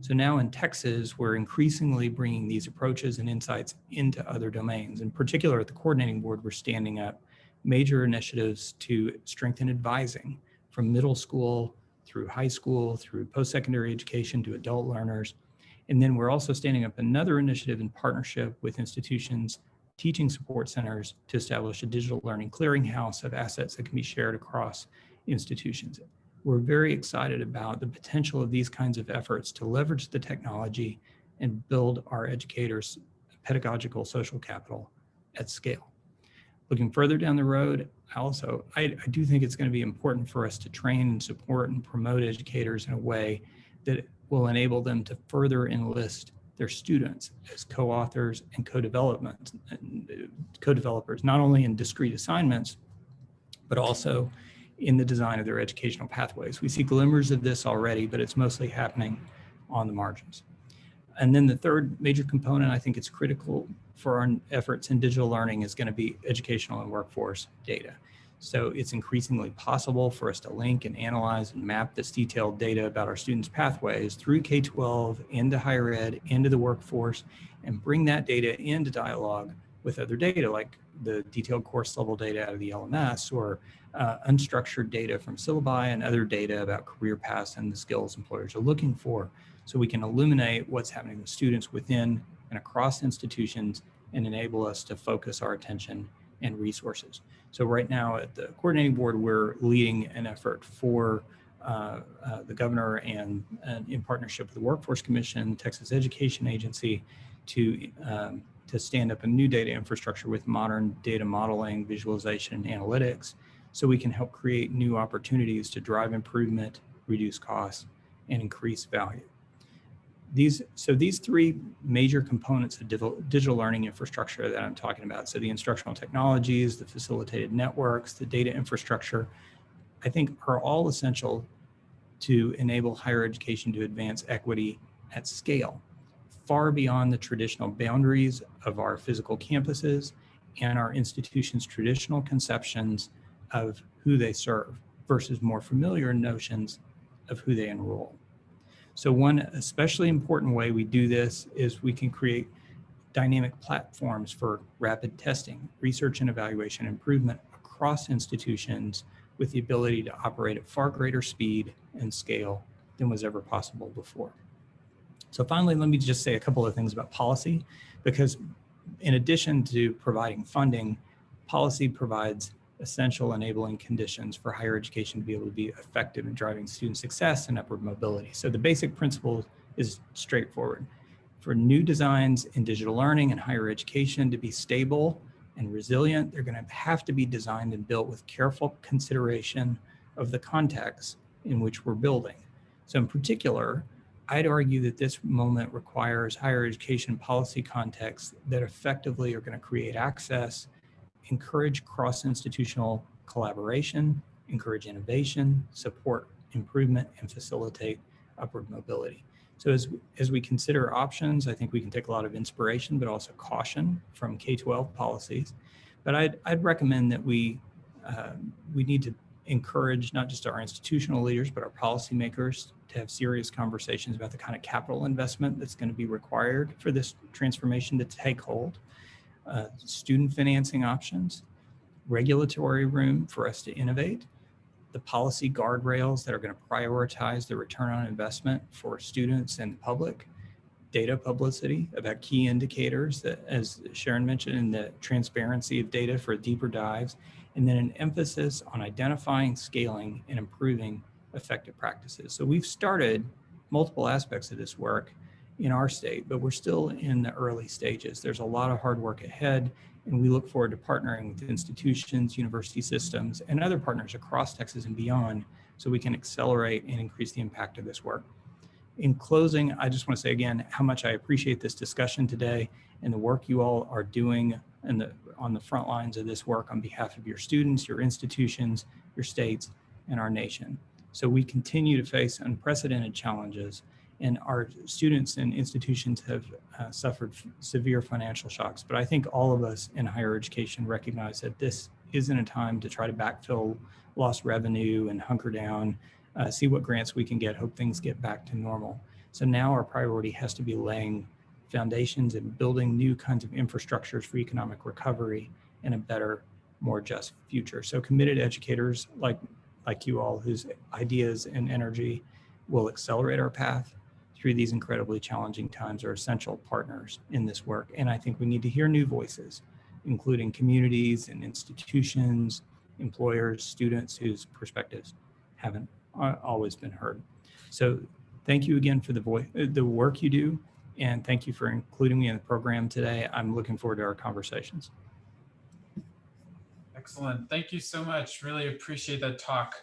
So now in Texas, we're increasingly bringing these approaches and insights into other domains. In particular, at the coordinating board, we're standing up major initiatives to strengthen advising from middle school through high school, through post-secondary education to adult learners. And then we're also standing up another initiative in partnership with institutions, teaching support centers to establish a digital learning clearinghouse of assets that can be shared across institutions. We're very excited about the potential of these kinds of efforts to leverage the technology and build our educators' pedagogical social capital at scale. Looking further down the road, also, I, I do think it's going to be important for us to train and support and promote educators in a way that will enable them to further enlist their students as co-authors and co-development co-developers, not only in discrete assignments, but also in the design of their educational pathways. We see glimmers of this already, but it's mostly happening on the margins. And then the third major component, I think it's critical for our efforts in digital learning is going to be educational and workforce data. So it's increasingly possible for us to link and analyze and map this detailed data about our students' pathways through K-12 into higher ed, into the workforce, and bring that data into dialogue with other data like the detailed course level data out of the LMS or uh, unstructured data from syllabi and other data about career paths and the skills employers are looking for so we can illuminate what's happening with students within and across institutions and enable us to focus our attention and resources. So right now at the coordinating board, we're leading an effort for uh, uh, the governor and, and, in partnership with the Workforce Commission, Texas Education Agency, to um, to stand up a new data infrastructure with modern data modeling, visualization, and analytics, so we can help create new opportunities to drive improvement, reduce costs, and increase value these so these three major components of digital, learning infrastructure that I'm talking about, so the instructional technologies, the facilitated networks, the data infrastructure, I think are all essential to enable higher education to advance equity at scale, far beyond the traditional boundaries of our physical campuses and our institutions' traditional conceptions of who they serve versus more familiar notions of who they enroll. So one especially important way we do this is we can create dynamic platforms for rapid testing, research and evaluation improvement across institutions with the ability to operate at far greater speed and scale than was ever possible before. So finally, let me just say a couple of things about policy, because in addition to providing funding, policy provides essential enabling conditions for higher education to be able to be effective in driving student success and upward mobility. So the basic principle is straightforward. For new designs in digital learning and higher education to be stable and resilient, they're going to have to be designed and built with careful consideration of the context in which we're building. So in particular, I'd argue that this moment requires higher education policy contexts that effectively are going to create access, encourage cross-institutional collaboration, encourage innovation, support improvement, and facilitate upward mobility. So as, as we consider options, I think we can take a lot of inspiration, but also caution from K-12 policies. But I'd, I'd recommend that we, uh, we need to encourage not just our institutional leaders, but our policymakers to have serious conversations about the kind of capital investment that's going to be required for this transformation to take hold, uh, student financing options, regulatory room for us to innovate, the policy guardrails that are going to prioritize the return on investment for students and the public, data publicity about key indicators that, as Sharon mentioned, in the transparency of data for deeper dives, and then an emphasis on identifying, scaling, and improving effective practices. So we've started multiple aspects of this work in our state, but we're still in the early stages. There's a lot of hard work ahead, and we look forward to partnering with institutions, university systems, and other partners across Texas and beyond so we can accelerate and increase the impact of this work. In closing, I just want to say again how much I appreciate this discussion today and the work you all are doing and the, on the front lines of this work on behalf of your students, your institutions, your states, and our nation. So we continue to face unprecedented challenges and our students and institutions have uh, suffered severe financial shocks. But I think all of us in higher education recognize that this isn't a time to try to backfill lost revenue and hunker down, uh, see what grants we can get, hope things get back to normal. So now our priority has to be laying foundations and building new kinds of infrastructures for economic recovery and a better, more just future. So committed educators like, like you all whose ideas and energy will accelerate our path through these incredibly challenging times are essential partners in this work. And I think we need to hear new voices, including communities and institutions, employers, students whose perspectives haven't uh, always been heard. So thank you again for the, the work you do, and thank you for including me in the program today. I'm looking forward to our conversations. Excellent. Thank you so much. Really appreciate that talk.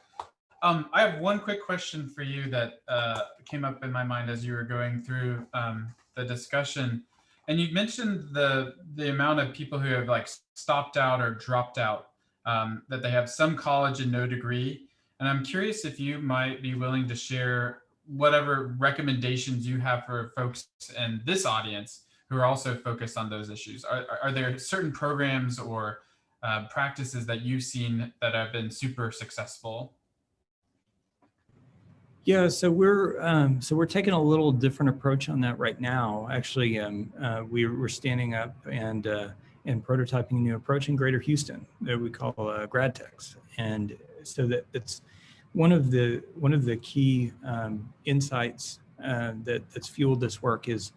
Um, I have one quick question for you that uh, came up in my mind as you were going through um, the discussion. And you mentioned the the amount of people who have like stopped out or dropped out, um, that they have some college and no degree. And I'm curious if you might be willing to share whatever recommendations you have for folks in this audience who are also focused on those issues. Are, are there certain programs or uh, practices that you've seen that have been super successful yeah, so we're um, so we're taking a little different approach on that right now. Actually, um, uh, we, we're standing up and uh, and prototyping a new approach in Greater Houston that we call uh, GradTex, and so that it's one of the one of the key um, insights uh, that that's fueled this work is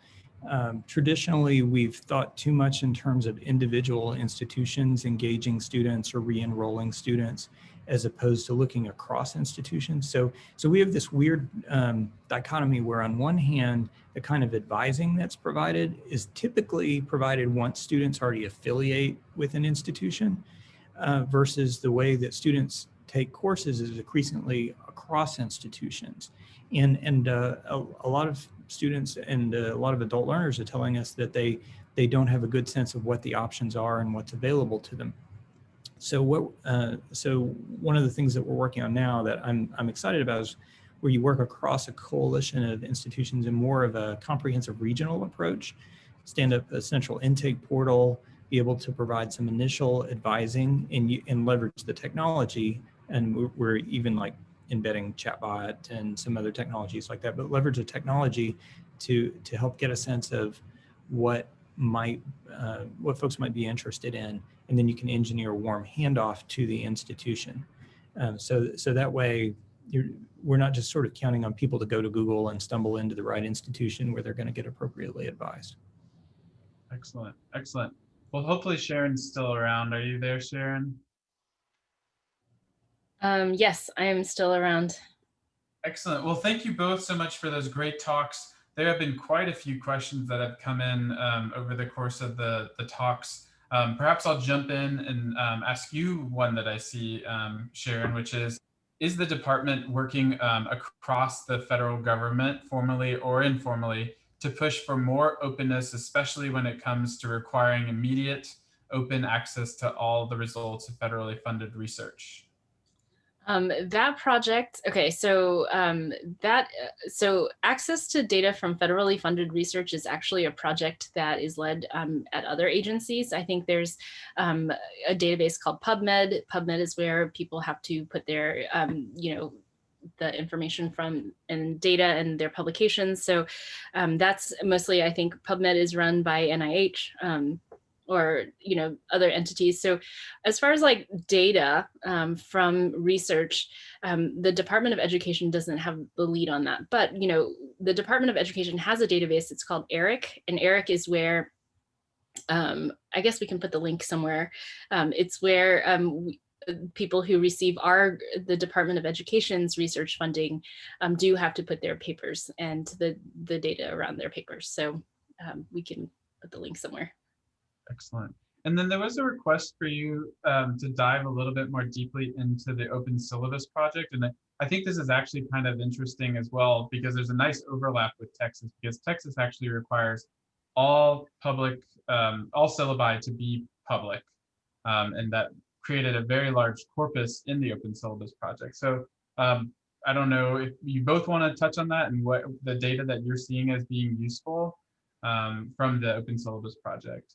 um, traditionally we've thought too much in terms of individual institutions engaging students or re-enrolling students as opposed to looking across institutions. So, so we have this weird um, dichotomy where on one hand, the kind of advising that's provided is typically provided once students already affiliate with an institution uh, versus the way that students take courses is increasingly across institutions. And, and uh, a, a, lot of students and uh, a lot of adult learners are telling us that they, they don't have a good sense of what the options are and what's available to them. So what? Uh, so one of the things that we're working on now that I'm I'm excited about is where you work across a coalition of institutions in more of a comprehensive regional approach, stand up a central intake portal, be able to provide some initial advising and, and leverage the technology. And we're, even like embedding chatbot and some other technologies like that, but leverage the technology to, to help get a sense of what might, uh, what folks might be interested in and then you can engineer a warm handoff to the institution. Um, so, so that way we're not just sort of counting on people to go to Google and stumble into the right institution where they're going to get appropriately advised. Excellent, excellent. Well, hopefully Sharon's still around. Are you there, Sharon? Um, yes, I am still around. Excellent. Well, thank you both so much for those great talks. There have been quite a few questions that have come in um, over the course of the, the talks. Um, perhaps I'll jump in and um, ask you one that I see, um, Sharon, which is, is the department working um, across the federal government, formally or informally, to push for more openness, especially when it comes to requiring immediate open access to all the results of federally funded research? Um, that project, okay, so um, that, uh, so access to data from federally funded research is actually a project that is led um, at other agencies. I think there's um, a database called PubMed. PubMed is where people have to put their, um, you know, the information from and data and their publications. So um, that's mostly, I think PubMed is run by NIH. Or you know other entities. So as far as like data um, from research, um, the Department of Education doesn't have the lead on that. But you know the Department of Education has a database. It's called ERIC, and ERIC is where um, I guess we can put the link somewhere. Um, it's where um, we, people who receive our the Department of Education's research funding um, do have to put their papers and the the data around their papers. So um, we can put the link somewhere. Excellent. And then there was a request for you um, to dive a little bit more deeply into the open syllabus project. And I, think this is actually kind of interesting as well, because there's a nice overlap with Texas, because Texas actually requires all public, um, all syllabi to be public. Um, and that created a very large corpus in the open syllabus project. So um, I don't know if you both want to touch on that and what the data that you're seeing as being useful um, from the open syllabus project.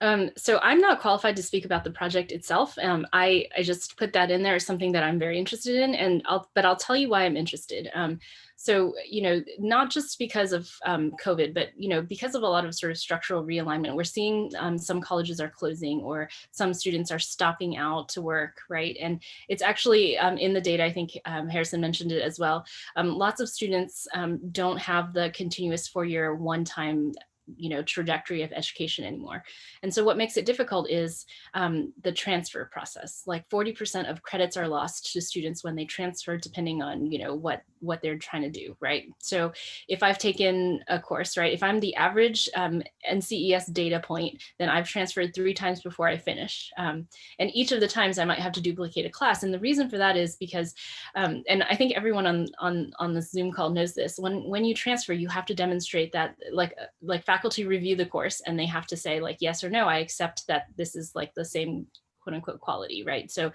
Um, so I'm not qualified to speak about the project itself. Um, I, I just put that in there as something that I'm very interested in, and I'll, but I'll tell you why I'm interested. Um, so, you know, not just because of um, COVID, but, you know, because of a lot of sort of structural realignment, we're seeing um, some colleges are closing or some students are stopping out to work, right? And it's actually um, in the data, I think Harrison mentioned it as well. lots of students don't have the continuous four-year one-time you know, trajectory of education anymore. And so what makes it difficult is um, the transfer process. Like 40% of credits are lost to students when they transfer, depending on, you know, what, what they're trying to do, right? So if I've taken a course, right, if I'm the average um, NCES data point, then I've transferred three times before I finish. Um, and each of the times I might have to duplicate a class. And the reason for that is because, um, and I think everyone on, on, on the Zoom call knows this, when, when you transfer, you have to demonstrate that like, like faculty review the course and they have to say like, yes or no, I accept that this is like the same quote unquote quality, right? So,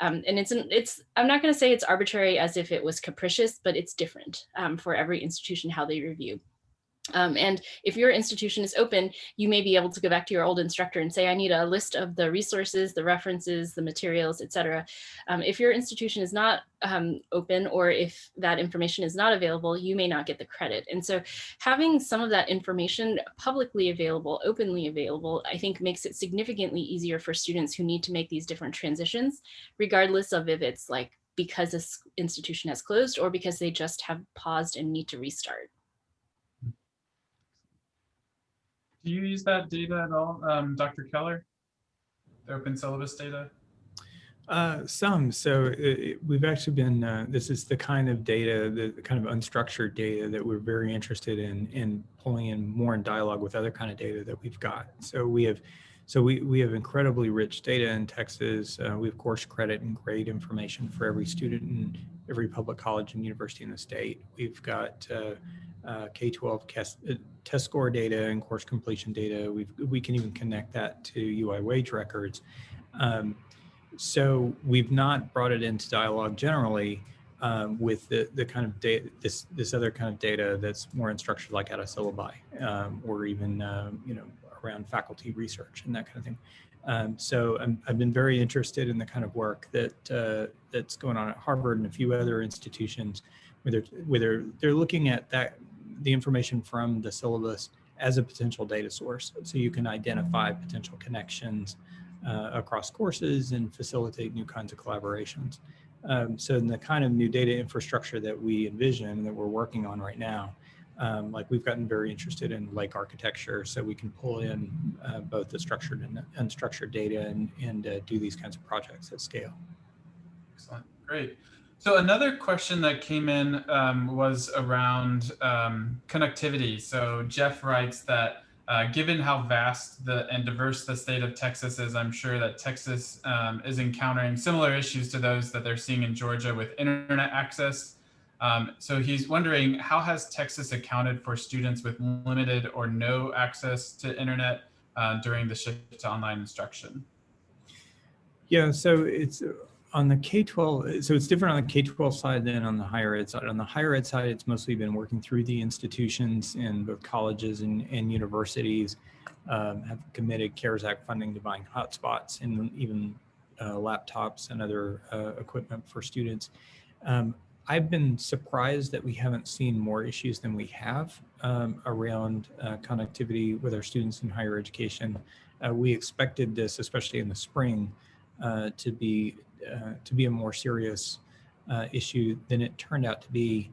um, and it's, an, it's, I'm not gonna say it's arbitrary as if it was capricious, but it's different um, for every institution, how they review. Um, and if your institution is open, you may be able to go back to your old instructor and say, I need a list of the resources, the references, the materials, etc. Um, if your institution is not um, open or if that information is not available, you may not get the credit. And so having some of that information publicly available, openly available, I think makes it significantly easier for students who need to make these different transitions, regardless of if it's like because this institution has closed or because they just have paused and need to restart. Do you use that data at all, um, Dr. Keller? The open syllabus data? Uh, some. So it, we've actually been, uh, this is the kind of data, the, kind of unstructured data that we're very interested in, in pulling in more in dialogue with other kind of data that we've got. So we have, so we, we have incredibly rich data in Texas. Uh, we have course credit and grade information for every student in every public college and university in the state. We've got uh, uh, K-12 test, uh, score data and course completion data. we we can even connect that to UI wage records. Um, so we've not brought it into dialogue generally um, with the, the kind of data, this, this other kind of data that's more unstructured like out of syllabi um, or even, um, you know, around faculty research and that kind of thing. Um, so i have been very interested in the kind of work that uh, that's going on at Harvard and a few other institutions where they're, where they're, they're looking at that the information from the syllabus as a potential data source. So you can identify potential connections uh, across courses and facilitate new kinds of collaborations. Um, so in the kind of new data infrastructure that we envision that we're working on right now, um, like we've gotten very interested in lake architecture so we can pull in uh, both the structured and unstructured data and, and uh, do these kinds of projects at scale. Excellent. Great. So another question that came in um, was around um, connectivity. So Jeff writes that uh, given how vast the and diverse the state of Texas is, I'm sure that Texas um, is encountering similar issues to those that they're seeing in Georgia with internet access. Um, so he's wondering how has Texas accounted for students with limited or no access to internet uh, during the shift to online instruction? Yeah, so it's on the K-12, so it's different on the K-12 side than on the higher ed side. On the higher ed side, it's mostly been working through the institutions in both colleges and, and universities um, have committed CARES Act funding to buying hotspots and even uh, laptops and other uh, equipment for students. Um, I've been surprised that we haven't seen more issues than we have um, around uh, connectivity with our students in higher education. Uh, we expected this, especially in the spring, uh, to be uh, to be a more serious uh, issue than it turned out to be.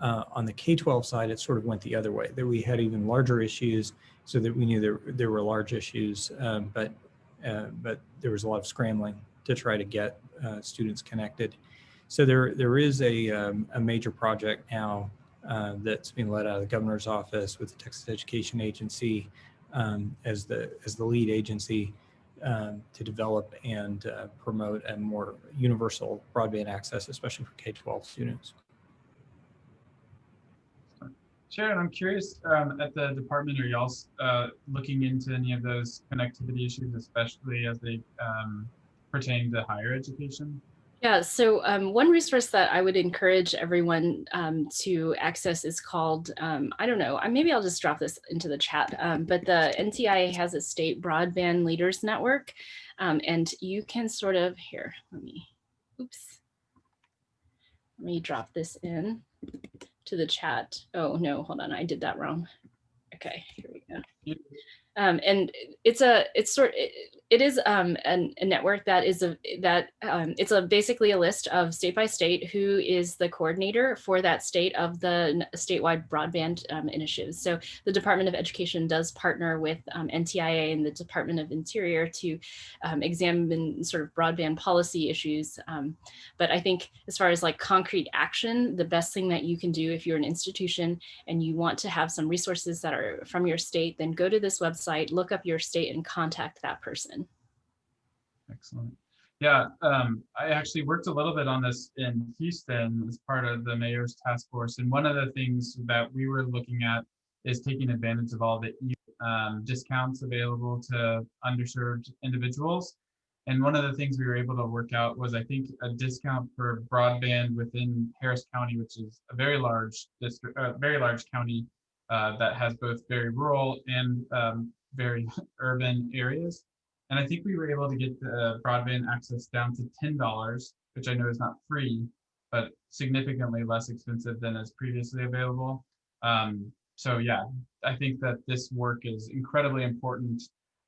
Uh, on the K-12 side, it sort of went the other way, that we had even larger issues so that we knew there, there were large issues, um, but, uh, but there was a lot of scrambling to try to get uh, students connected. So there, there is a, um, a major project now that's being led out of the governor's office with the Texas Education Agency um, as, the, as the lead agency um, to develop and uh, promote a more universal broadband access, especially for K-12 students. Sharon, I'm curious um, at the department, are y'all uh, looking into any of those connectivity issues, especially as they um, pertain to higher education? Yeah, so um, one resource that I would encourage everyone um, to access is called, um, I don't know, maybe I'll just drop this into the chat, um, but the NTIA has a state broadband leaders network um, and you can sort of, here, let me, oops, let me drop this in to the chat. Oh no, hold on, I did that wrong. Okay, here we go. Um, and it's a it's sort it, it is um, an, a network that is a that um, it's a basically a list of state by state who is the coordinator for that state of the statewide broadband um, initiatives. So the Department of Education does partner with um, NTIA and the Department of Interior to um, examine sort of broadband policy issues. Um, but I think as far as like concrete action, the best thing that you can do if you're an institution and you want to have some resources that are from your state, then go to this website, look up your state and contact that person. Excellent. Yeah, um, I actually worked a little bit on this in Houston as part of the mayor's task force. And one of the things that we were looking at is taking advantage of all the um, discounts available to underserved individuals. And one of the things we were able to work out was, I think, a discount for broadband within Harris County, which is a very large district, uh, very large county uh, that has both very rural and um, very urban areas. And I think we were able to get the broadband access down to $10, which I know is not free, but significantly less expensive than is previously available. Um, so yeah, I think that this work is incredibly important.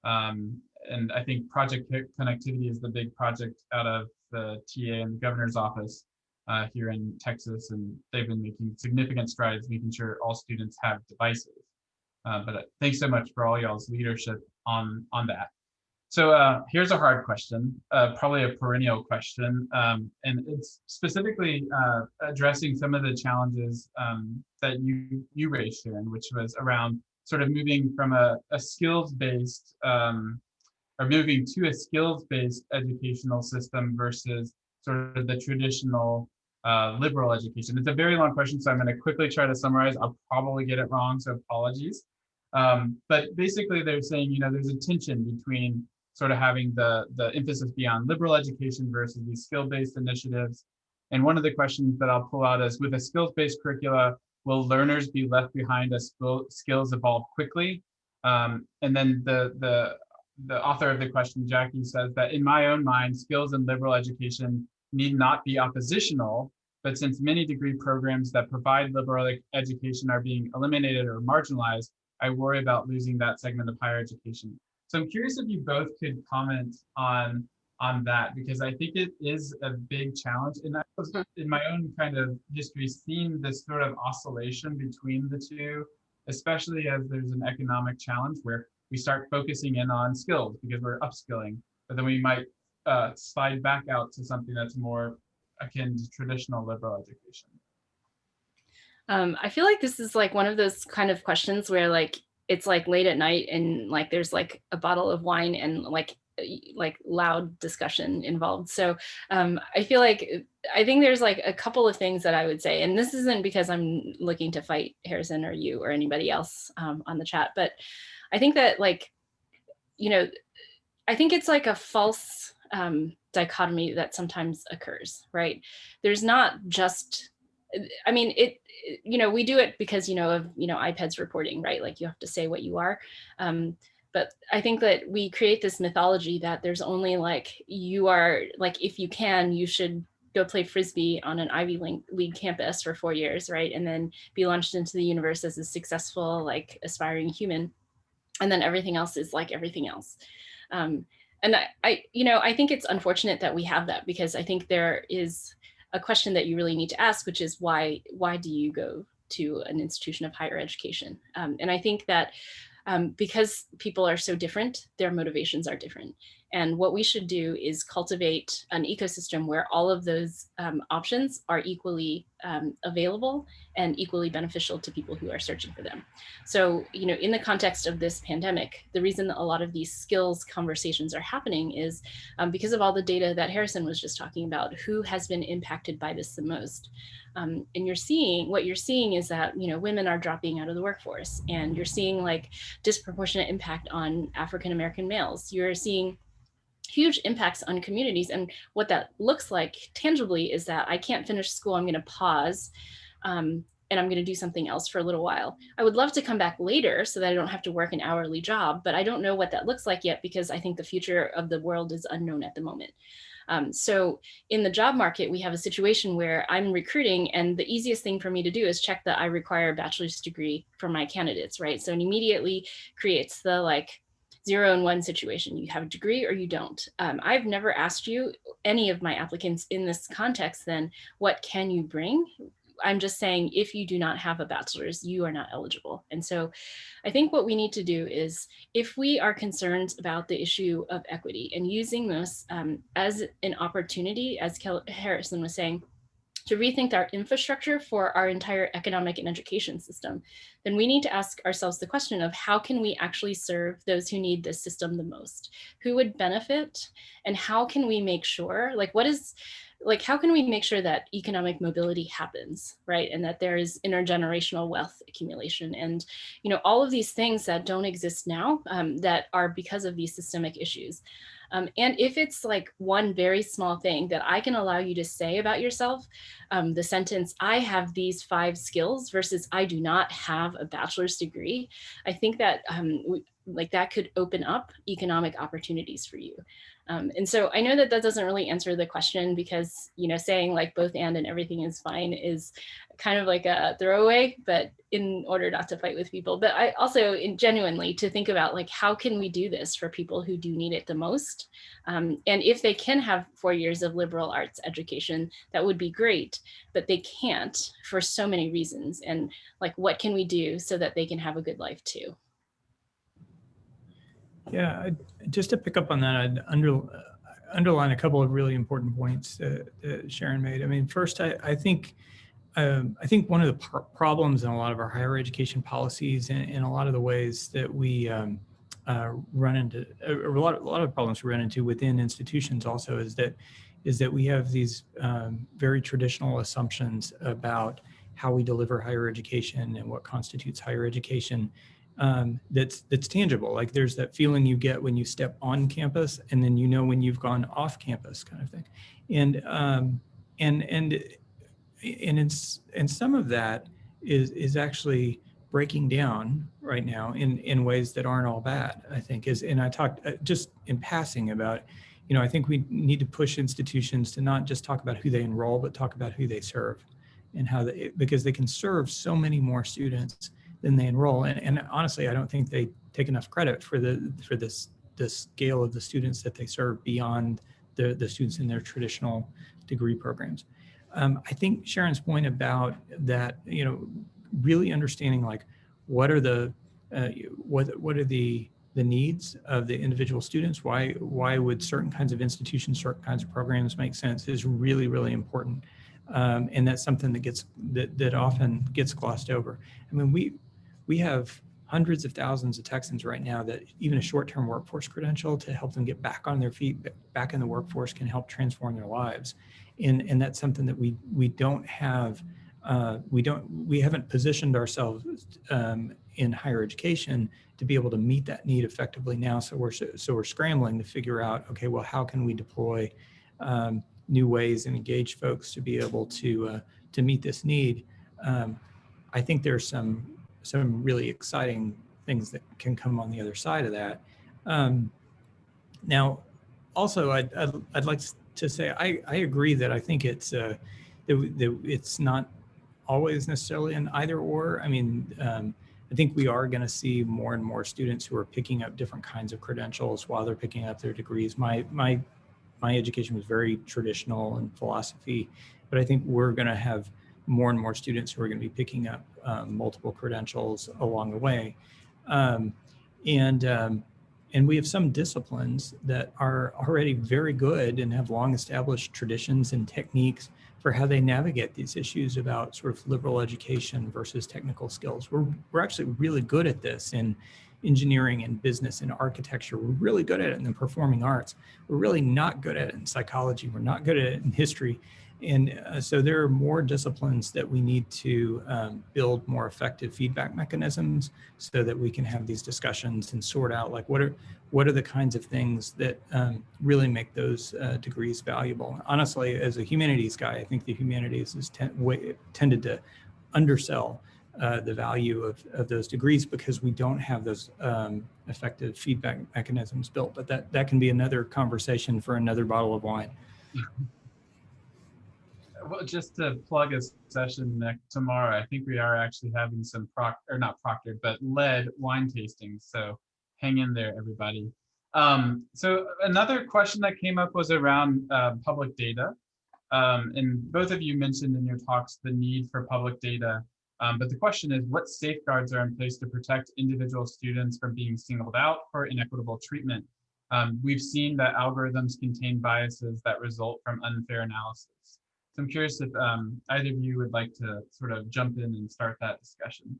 Um, and I think project connectivity is the big project out of the TA and the governor's office uh, here in Texas. And they've been making significant strides, making sure all students have devices. Uh, but thanks so much for all y'all's leadership on, on that. So uh, here's a hard question, uh, probably a perennial question, um, and it's specifically uh, addressing some of the challenges um, that you you raised, Sharon, which was around sort of moving from a, a skills-based um, or moving to a skills-based educational system versus sort of the traditional uh, liberal education. It's a very long question, so I'm going to quickly try to summarize. I'll probably get it wrong, so apologies. Um, but basically, they're saying, you know, there's a tension between sort of having the, the emphasis be on liberal education versus these skill-based initiatives. And one of the questions that I'll pull out is with a skills-based curricula, will learners be left behind as skills evolve quickly? Um, and then the, the, the author of the question, Jackie, says that in my own mind, skills and liberal education need not be oppositional, but since many degree programs that provide liberal education are being eliminated or marginalized, I worry about losing that segment of higher education. So I'm curious if you both could comment on on that because I think it is a big challenge. And I was hmm. in my own kind of history seeing this sort of oscillation between the two, especially as there's an economic challenge where we start focusing in on skills because we're upskilling, but then we might uh, slide back out to something that's more akin to traditional liberal education? Um, I feel like this is like one of those kind of questions where like it's like late at night and like there's like a bottle of wine and like like loud discussion involved. So um, I feel like I think there's like a couple of things that I would say, and this isn't because I'm looking to fight Harrison or you or anybody else um, on the chat, but I think that like, you know, I think it's like a false um, dichotomy that sometimes occurs, right? There's not just, I mean, it, you know, we do it because, you know, of, you know, IPEDS reporting, right? Like you have to say what you are. Um, but I think that we create this mythology that there's only like, you are like, if you can, you should go play Frisbee on an Ivy League campus for four years, right? And then be launched into the universe as a successful, like aspiring human. And then everything else is like everything else. Um, and I, I, you know, I think it's unfortunate that we have that because I think there is a question that you really need to ask, which is why, why do you go to an institution of higher education? Um, and I think that um, because people are so different, their motivations are different. And what we should do is cultivate an ecosystem where all of those um, options are equally um, available and equally beneficial to people who are searching for them. So, you know, in the context of this pandemic, the reason a lot of these skills conversations are happening is um, because of all the data that Harrison was just talking about, who has been impacted by this the most. Um, and you're seeing, what you're seeing is that, you know, women are dropping out of the workforce and you're seeing like disproportionate impact on African-American males. You're seeing huge impacts on communities. And what that looks like tangibly is that I can't finish school, I'm gonna pause um, and I'm gonna do something else for a little while. I would love to come back later so that I don't have to work an hourly job, but I don't know what that looks like yet because I think the future of the world is unknown at the moment. Um, so in the job market, we have a situation where I'm recruiting and the easiest thing for me to do is check that I require a bachelor's degree for my candidates, right? So it immediately creates the like, zero and one situation. You have a degree or you don't. Um, I've never asked you, any of my applicants in this context, then what can you bring? I'm just saying if you do not have a bachelor's, you are not eligible. And so I think what we need to do is if we are concerned about the issue of equity and using this um, as an opportunity, as Kel Harrison was saying, to rethink our infrastructure for our entire economic and education system, then we need to ask ourselves the question of how can we actually serve those who need this system the most? Who would benefit? And how can we make sure, like what is, like how can we make sure that economic mobility happens, right? And that there is intergenerational wealth accumulation and, you know, all of these things that don't exist now um, that are because of these systemic issues. Um, and if it's like one very small thing that I can allow you to say about yourself, um, the sentence, I have these five skills versus I do not have a bachelor's degree, I think that um, like that could open up economic opportunities for you. Um, and so I know that that doesn't really answer the question because, you know, saying like both and and everything is fine is kind of like a throwaway, but in order not to fight with people. But I also in genuinely to think about like, how can we do this for people who do need it the most? Um, and if they can have four years of liberal arts education, that would be great, but they can't for so many reasons. And like, what can we do so that they can have a good life too? Yeah, just to pick up on that, I'd under, underline a couple of really important points that, that Sharon made. I mean, first, I, I think um, I think one of the pr problems in a lot of our higher education policies and in a lot of the ways that we um, uh, run into, a lot, a lot of problems we run into within institutions also is that is that we have these um, very traditional assumptions about how we deliver higher education and what constitutes higher education um, that's that's tangible. Like there's that feeling you get when you step on campus, and then you know when you've gone off campus, kind of thing. And um, and and and it's and some of that is is actually breaking down right now in in ways that aren't all bad. I think is and I talked uh, just in passing about. You know, I think we need to push institutions to not just talk about who they enroll, but talk about who they serve and how they, because they can serve so many more students than they enroll. And, and honestly, I don't think they take enough credit for the for this the scale of the students that they serve beyond the, the students in their traditional degree programs. Um, I think Sharon's point about that, you know, really understanding like what are the uh, what what are the the needs of the individual students, why, why would certain kinds of institutions, certain kinds of programs make sense is really, really important. Um, and that's something that gets, that, that often gets glossed over. I mean, we, we have hundreds of thousands of Texans right now that even a short-term workforce credential to help them get back on their feet, back in the workforce can help transform their lives. And, and that's something that we, we don't have, uh, we don't, we haven't positioned ourselves um, in higher education to be able to meet that need effectively now. So we're, so we're scrambling to figure out, okay, well, how can we deploy um, new ways and engage folks to be able to, uh, to meet this need? Um, I think there's some some really exciting things that can come on the other side of that. Um, now, also, I'd, I'd, I'd, like to say I, I agree that I think it's uh, that, that it's not always necessarily an either or. I mean, um, I think we are going to see more and more students who are picking up different kinds of credentials while they're picking up their degrees. My my my education was very traditional in philosophy, but I think we're going to have more and more students who are going to be picking up um, multiple credentials along the way. Um, and, um, and we have some disciplines that are already very good and have long established traditions and techniques for how they navigate these issues about sort of liberal education versus technical skills. We're, we're actually really good at this in engineering and business and architecture. We're really good at it in the performing arts. We're really not good at it in psychology. We're not good at it in history. And uh, so there are more disciplines that we need to um, build more effective feedback mechanisms so that we can have these discussions and sort out like what are what are the kinds of things that um, really make those uh, degrees valuable. Honestly, as a humanities guy, I think the humanities is tended to undersell uh, the value of, of those degrees because we don't have those um, effective feedback mechanisms built. But that, that can be another conversation for another bottle of wine. Well, just to plug a session next tomorrow, I think we are actually having some proc or not proctored, but led wine tastings. So hang in there, everybody. Um, so another question that came up was around uh, public data. Um, and both of you mentioned in your talks the need for public data. Um, but the question is, what safeguards are in place to protect individual students from being singled out for inequitable treatment? Um, we've seen that algorithms contain biases that result from unfair analysis. So I'm curious if um, either of you would like to sort of jump in and start that discussion.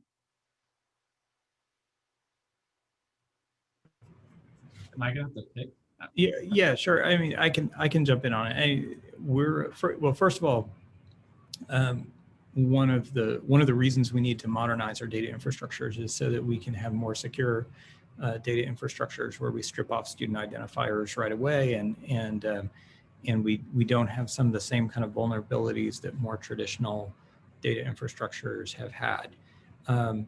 Am I gonna have to pick? Yeah, yeah, sure. I mean, I can I can jump in on it. I, we're for, well, first of all, um, one of the one of the reasons we need to modernize our data infrastructures is so that we can have more secure uh, data infrastructures where we strip off student identifiers right away and and um, and we, we don't have some of the same kind of vulnerabilities that more traditional data infrastructures have had. Um,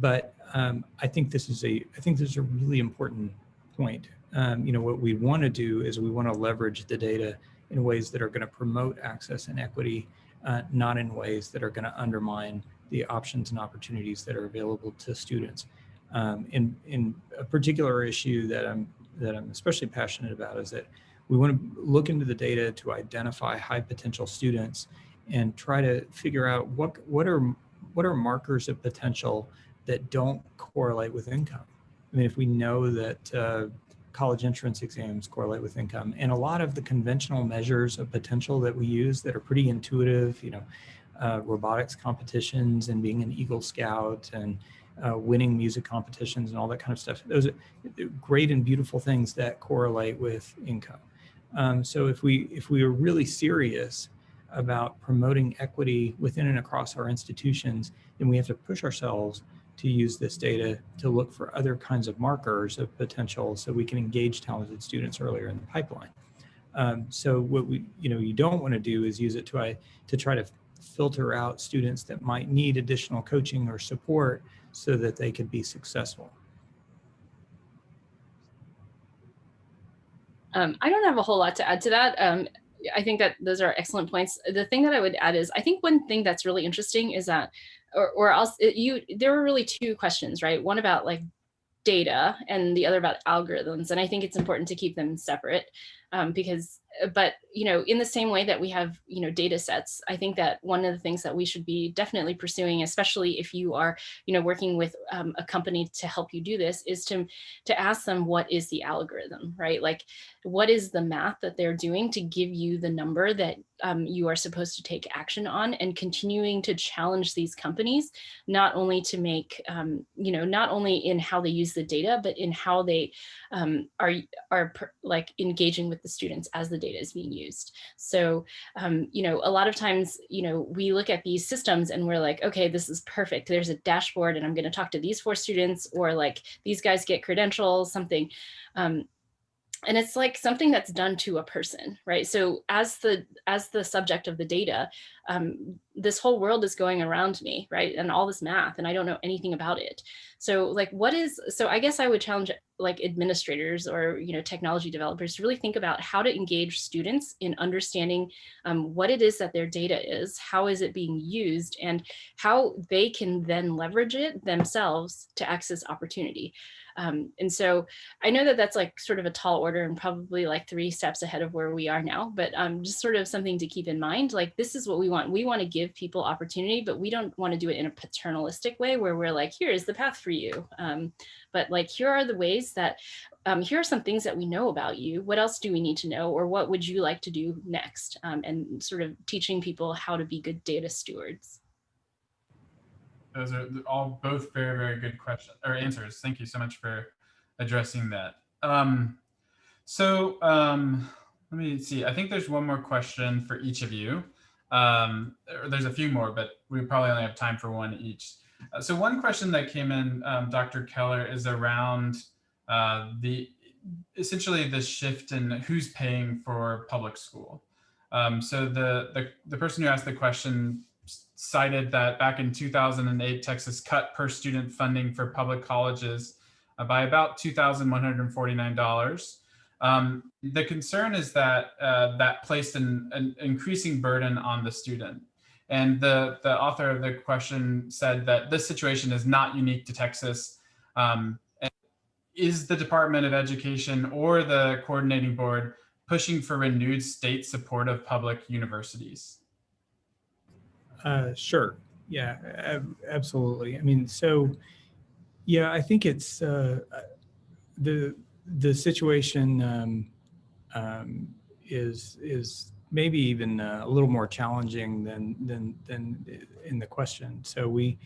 but um, I think this is a I think this is a really important point. Um, you know, what we want to do is we want to leverage the data in ways that are going to promote access and equity, uh, not in ways that are going to undermine the options and opportunities that are available to students. Um, in, in a particular issue that I'm that I'm especially passionate about is that we want to look into the data to identify high potential students and try to figure out what, what, are, what are markers of potential that don't correlate with income. I mean, if we know that uh, college entrance exams correlate with income and a lot of the conventional measures of potential that we use that are pretty intuitive, you know, uh, robotics competitions and being an Eagle Scout and uh, winning music competitions and all that kind of stuff. Those are great and beautiful things that correlate with income. Um, so if we if we are really serious about promoting equity within and across our institutions, then we have to push ourselves to use this data to look for other kinds of markers of potential so we can engage talented students earlier in the pipeline. Um, so what we, you know, you don't want to do is use it to, to try to filter out students that might need additional coaching or support so that they could be successful. Um, I don't have a whole lot to add to that. Um, I think that those are excellent points. The thing that I would add is I think one thing that's really interesting is that, or, or else you, there were really two questions, right? One about like data and the other about algorithms. And I think it's important to keep them separate um, because but you know, in the same way that we have you know data sets, I think that one of the things that we should be definitely pursuing, especially if you are you know working with um, a company to help you do this, is to to ask them what is the algorithm, right? Like, what is the math that they're doing to give you the number that um, you are supposed to take action on, and continuing to challenge these companies, not only to make um, you know not only in how they use the data, but in how they um, are are like engaging with the students as the data is being used. So, um, you know, a lot of times, you know, we look at these systems and we're like, okay, this is perfect. There's a dashboard and I'm going to talk to these four students or like these guys get credentials, something. Um, and it's like something that's done to a person right? So as the as the subject of the data um, this whole world is going around me right? And all this math and i don't know anything about it. So like what is so i guess i would challenge like administrators or you know technology developers to really think about how to engage students in understanding um, what it is that their data is how is it being used and how they can then leverage it themselves to access opportunity um, and so I know that that's like sort of a tall order and probably like three steps ahead of where we are now, but um, just sort of something to keep in mind. Like this is what we want. We want to give people opportunity, but we don't want to do it in a paternalistic way where we're like, here is the path for you. Um, but like, here are the ways that, um, here are some things that we know about you. What else do we need to know? Or what would you like to do next? Um, and sort of teaching people how to be good data stewards. Those are all both very, very good questions or answers. Thank you so much for addressing that. Um, so um, let me see. I think there's one more question for each of you. Um, there's a few more, but we probably only have time for one each. Uh, so one question that came in, um, Dr. Keller, is around uh, the essentially the shift in who's paying for public school. Um, so the, the the person who asked the question cited that back in 2008, Texas cut per student funding for public colleges uh, by about $2,149. Um, the concern is that uh, that placed an, an, increasing burden on the student. And the, the author of the question said that this situation is not unique to Texas. Um, is the Department of Education or the coordinating board pushing for renewed state support of public universities? Uh, sure. Yeah, ab absolutely. I mean, so yeah, I think it's uh, the the situation um, um, is is maybe even uh, a little more challenging than than than in the question. So we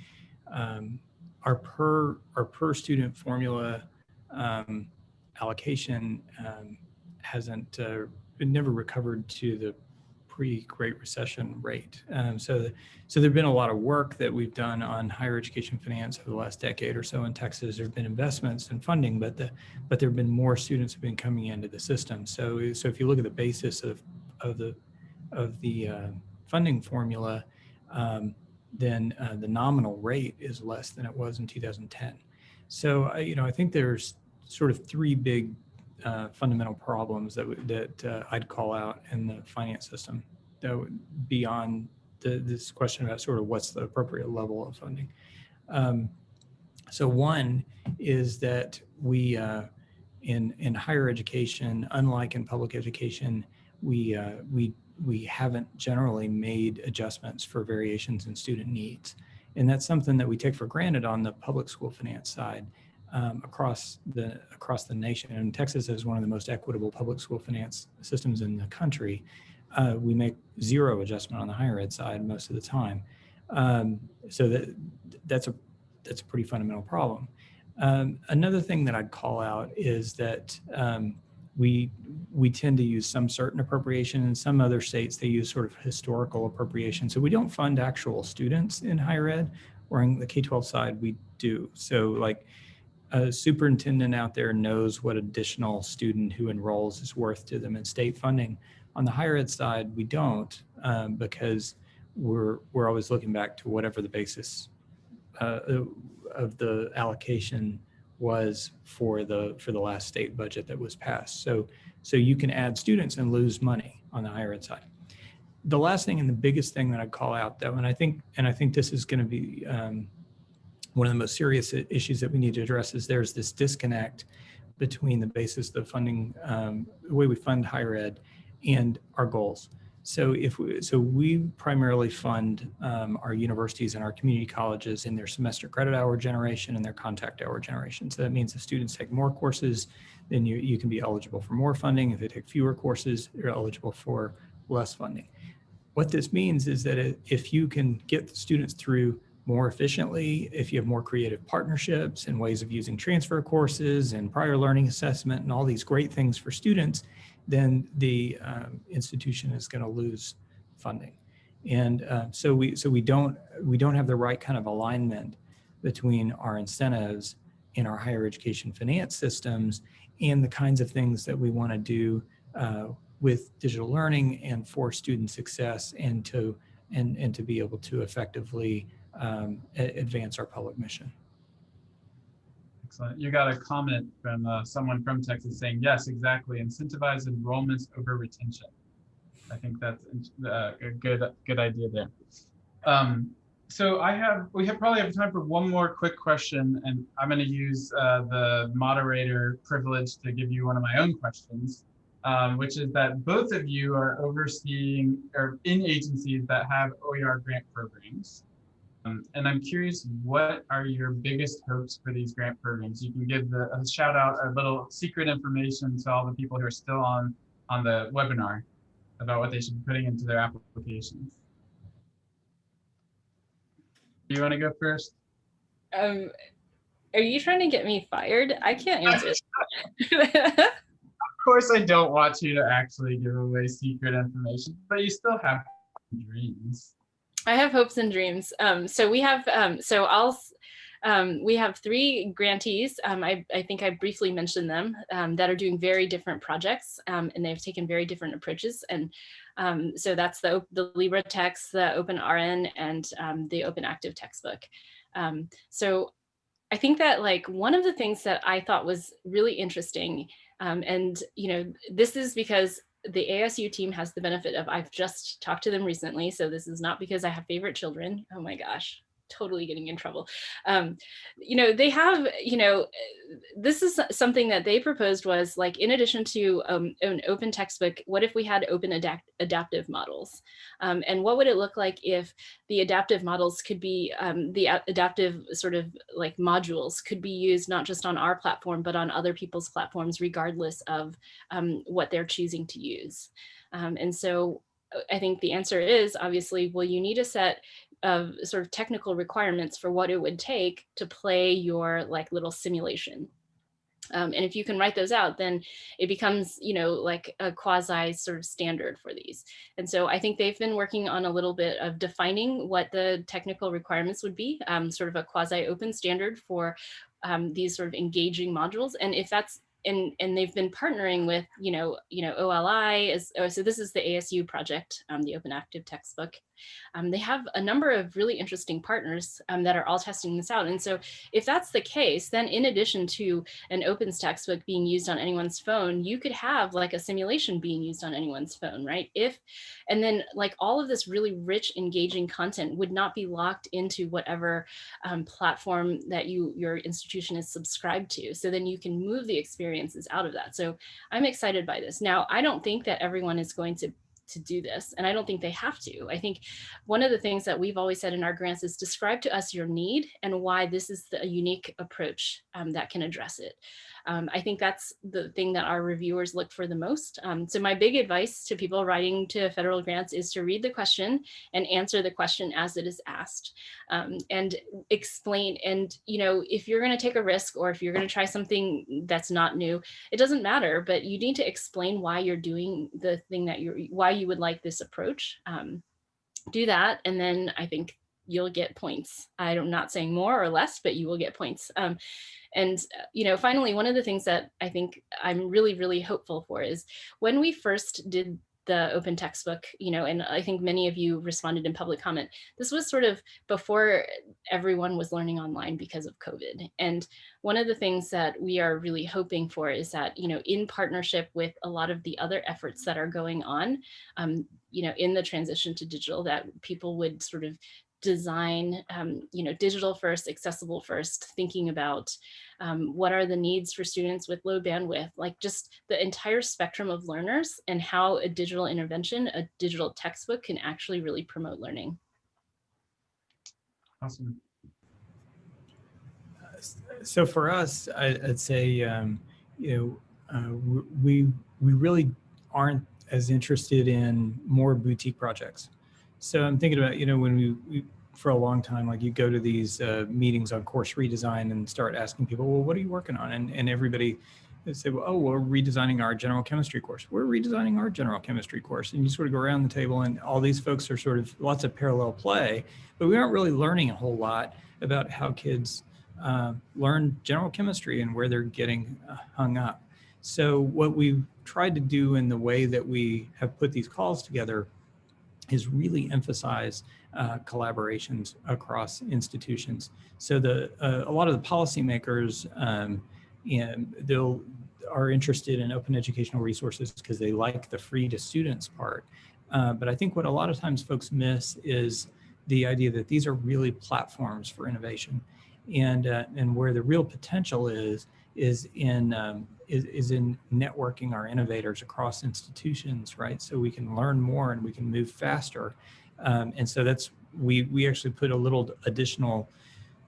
um, our per our per student formula um, allocation um, hasn't uh, never recovered to the pre-Great Recession rate. Um, so, so there've been a lot of work that we've done on higher education finance over the last decade or so in Texas. There have been investments and funding, but the but there have been more students have been coming into the system. So, so if you look at the basis of of the of the uh, funding formula, um, then uh, the nominal rate is less than it was in 2010. So, you know, I think there's sort of three big uh, fundamental problems that that uh, I'd call out in the finance system that would beyond the, this question about sort of what's the appropriate level of funding. Um, so one is that we uh, in in higher education, unlike in public education, we uh, we we haven't generally made adjustments for variations in student needs. And that's something that we take for granted on the public school finance side um, across the across the nation. And Texas is one of the most equitable public school finance systems in the country. Uh, we make zero adjustment on the higher ed side most of the time. Um, so that that's a that's a pretty fundamental problem. Um, another thing that I'd call out is that um, we we tend to use some certain appropriation in some other states they use sort of historical appropriation so we don't fund actual students in higher ed or in the k-12 side we do so like a superintendent out there knows what additional student who enrolls is worth to them in state funding. On the higher ed side, we don't um, because we're we're always looking back to whatever the basis uh, of the allocation was for the for the last state budget that was passed. So so you can add students and lose money on the higher ed side. The last thing and the biggest thing that I'd call out though, and I think and I think this is going to be um, one of the most serious issues that we need to address is there's this disconnect between the basis of funding, um, the way we fund higher ed and our goals. So if we, so we primarily fund um, our universities and our community colleges in their semester credit hour generation and their contact hour generation. So that means if students take more courses, then you, you can be eligible for more funding. If they take fewer courses, you're eligible for less funding. What this means is that if you can get the students through more efficiently, if you have more creative partnerships and ways of using transfer courses and prior learning assessment and all these great things for students, then the um, institution is going to lose funding. And uh, so we so we don't we don't have the right kind of alignment between our incentives in our higher education finance systems and the kinds of things that we want to do uh, with digital learning and for student success and to and and to be able to effectively um, advance our public mission. Excellent. You got a comment from uh, someone from Texas saying, yes, exactly. Incentivize enrollments over retention. I think that's uh, a good, good idea there. Um, so I have, we have probably have time for one more quick question, and I'm going to use uh, the moderator privilege to give you one of my own questions, um, which is that both of you are overseeing or in agencies that have OER grant programs. Um, and I'm curious, what are your biggest hopes for these grant programs? You can give the, a shout out, a little secret information to all the people who are still on, on the webinar about what they should be putting into their applications. Do you want to go first? Um, are you trying to get me fired? I can't answer. of course, I don't want you to actually give away secret information, but you still have dreams. I have hopes and dreams. Um, so we have, um, so I'll, um, we have three grantees. Um, I, I, think I briefly mentioned them um, that are doing very different projects um, and they've taken very different approaches. And so that's the, the LibreText, the OpenRN and the Open Active textbook. so I think that like one of the things that I thought was really interesting and, you know, this is because the ASU team has the benefit of I've just talked to them recently. So this is not because I have favorite children. Oh my gosh, totally getting in trouble. Um, you know, they have, you know, this is something that they proposed was like, in addition to um, an open textbook, what if we had open adapt adaptive models? Um, and what would it look like if the adaptive models could be, um, the adaptive sort of like modules could be used not just on our platform, but on other people's platforms, regardless of um, what they're choosing to use. Um, and so uh, I think the answer is obviously, well, you need a set of sort of technical requirements for what it would take to play your like little simulation. Um, and if you can write those out, then it becomes, you know, like a quasi sort of standard for these. And so I think they've been working on a little bit of defining what the technical requirements would be, um, sort of a quasi open standard for um, these sort of engaging modules. And if that's and and they've been partnering with you know you know OLI is oh, so this is the ASU project um, the open active textbook um, they have a number of really interesting partners um, that are all testing this out and so if that's the case then in addition to an opens textbook being used on anyone's phone you could have like a simulation being used on anyone's phone right if and then like all of this really rich engaging content would not be locked into whatever um, platform that you your institution is subscribed to so then you can move the experiences out of that. So I'm excited by this. Now, I don't think that everyone is going to to do this. And I don't think they have to. I think one of the things that we've always said in our grants is describe to us your need and why this is the, unique approach um, that can address it. Um, I think that's the thing that our reviewers look for the most. Um, so my big advice to people writing to federal grants is to read the question and answer the question as it is asked um, and explain. And, you know, if you're going to take a risk or if you're going to try something that's not new, it doesn't matter, but you need to explain why you're doing the thing that you're, why you would like this approach. Um, do that. And then I think you'll get points. I'm not saying more or less, but you will get points. Um, and, uh, you know, finally, one of the things that I think I'm really, really hopeful for is when we first did the open textbook, you know, and I think many of you responded in public comment. This was sort of before everyone was learning online because of COVID. And one of the things that we are really hoping for is that, you know, in partnership with a lot of the other efforts that are going on, um, you know, in the transition to digital, that people would sort of design, um, you know, digital first, accessible first, thinking about um, what are the needs for students with low bandwidth, like just the entire spectrum of learners and how a digital intervention, a digital textbook can actually really promote learning. Awesome. So for us, I, I'd say, um, you know, uh, we we really aren't as interested in more boutique projects. So I'm thinking about, you know, when we, we for a long time, like you go to these uh, meetings on course redesign and start asking people, well, what are you working on? And and everybody say, well, oh, we're redesigning our general chemistry course. We're redesigning our general chemistry course. And you sort of go around the table and all these folks are sort of lots of parallel play, but we aren't really learning a whole lot about how kids uh, learn general chemistry and where they're getting uh, hung up. So what we've tried to do in the way that we have put these calls together is really emphasize uh, collaborations across institutions. So the uh, a lot of the policymakers um, and they'll are interested in open educational resources because they like the free to students part. Uh, but I think what a lot of times folks miss is the idea that these are really platforms for innovation and uh, and where the real potential is is in um, is, is in networking our innovators across institutions right? So we can learn more and we can move faster. Um, and so that's we we actually put a little additional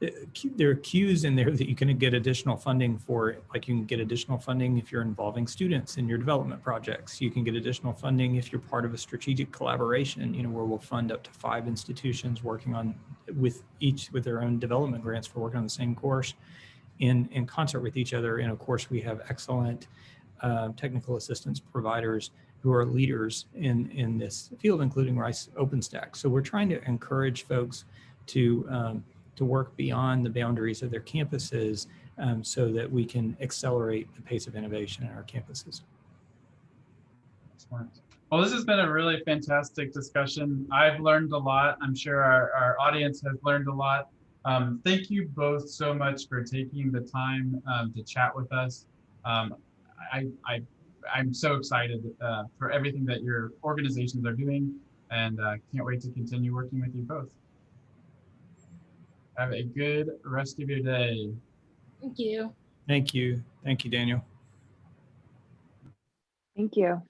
uh, there are cues in there that you can get additional funding for like you can get additional funding if you're involving students in your development projects. You can get additional funding if you're part of a strategic collaboration you know where we'll fund up to five institutions working on with each with their own development grants for working on the same course in in concert with each other and of course we have excellent uh, technical assistance providers who are leaders in in this field including rice OpenStax so we're trying to encourage folks to um, to work beyond the boundaries of their campuses um, so that we can accelerate the pace of innovation in our campuses. Excellent. Well, this has been a really fantastic discussion. I've learned a lot. I'm sure our, our audience has learned a lot. Um, thank you both so much for taking the time um, to chat with us. Um, I, I, I'm so excited uh, for everything that your organizations are doing and uh, can't wait to continue working with you both. Have a good rest of your day. Thank you. Thank you. Thank you, Daniel. Thank you.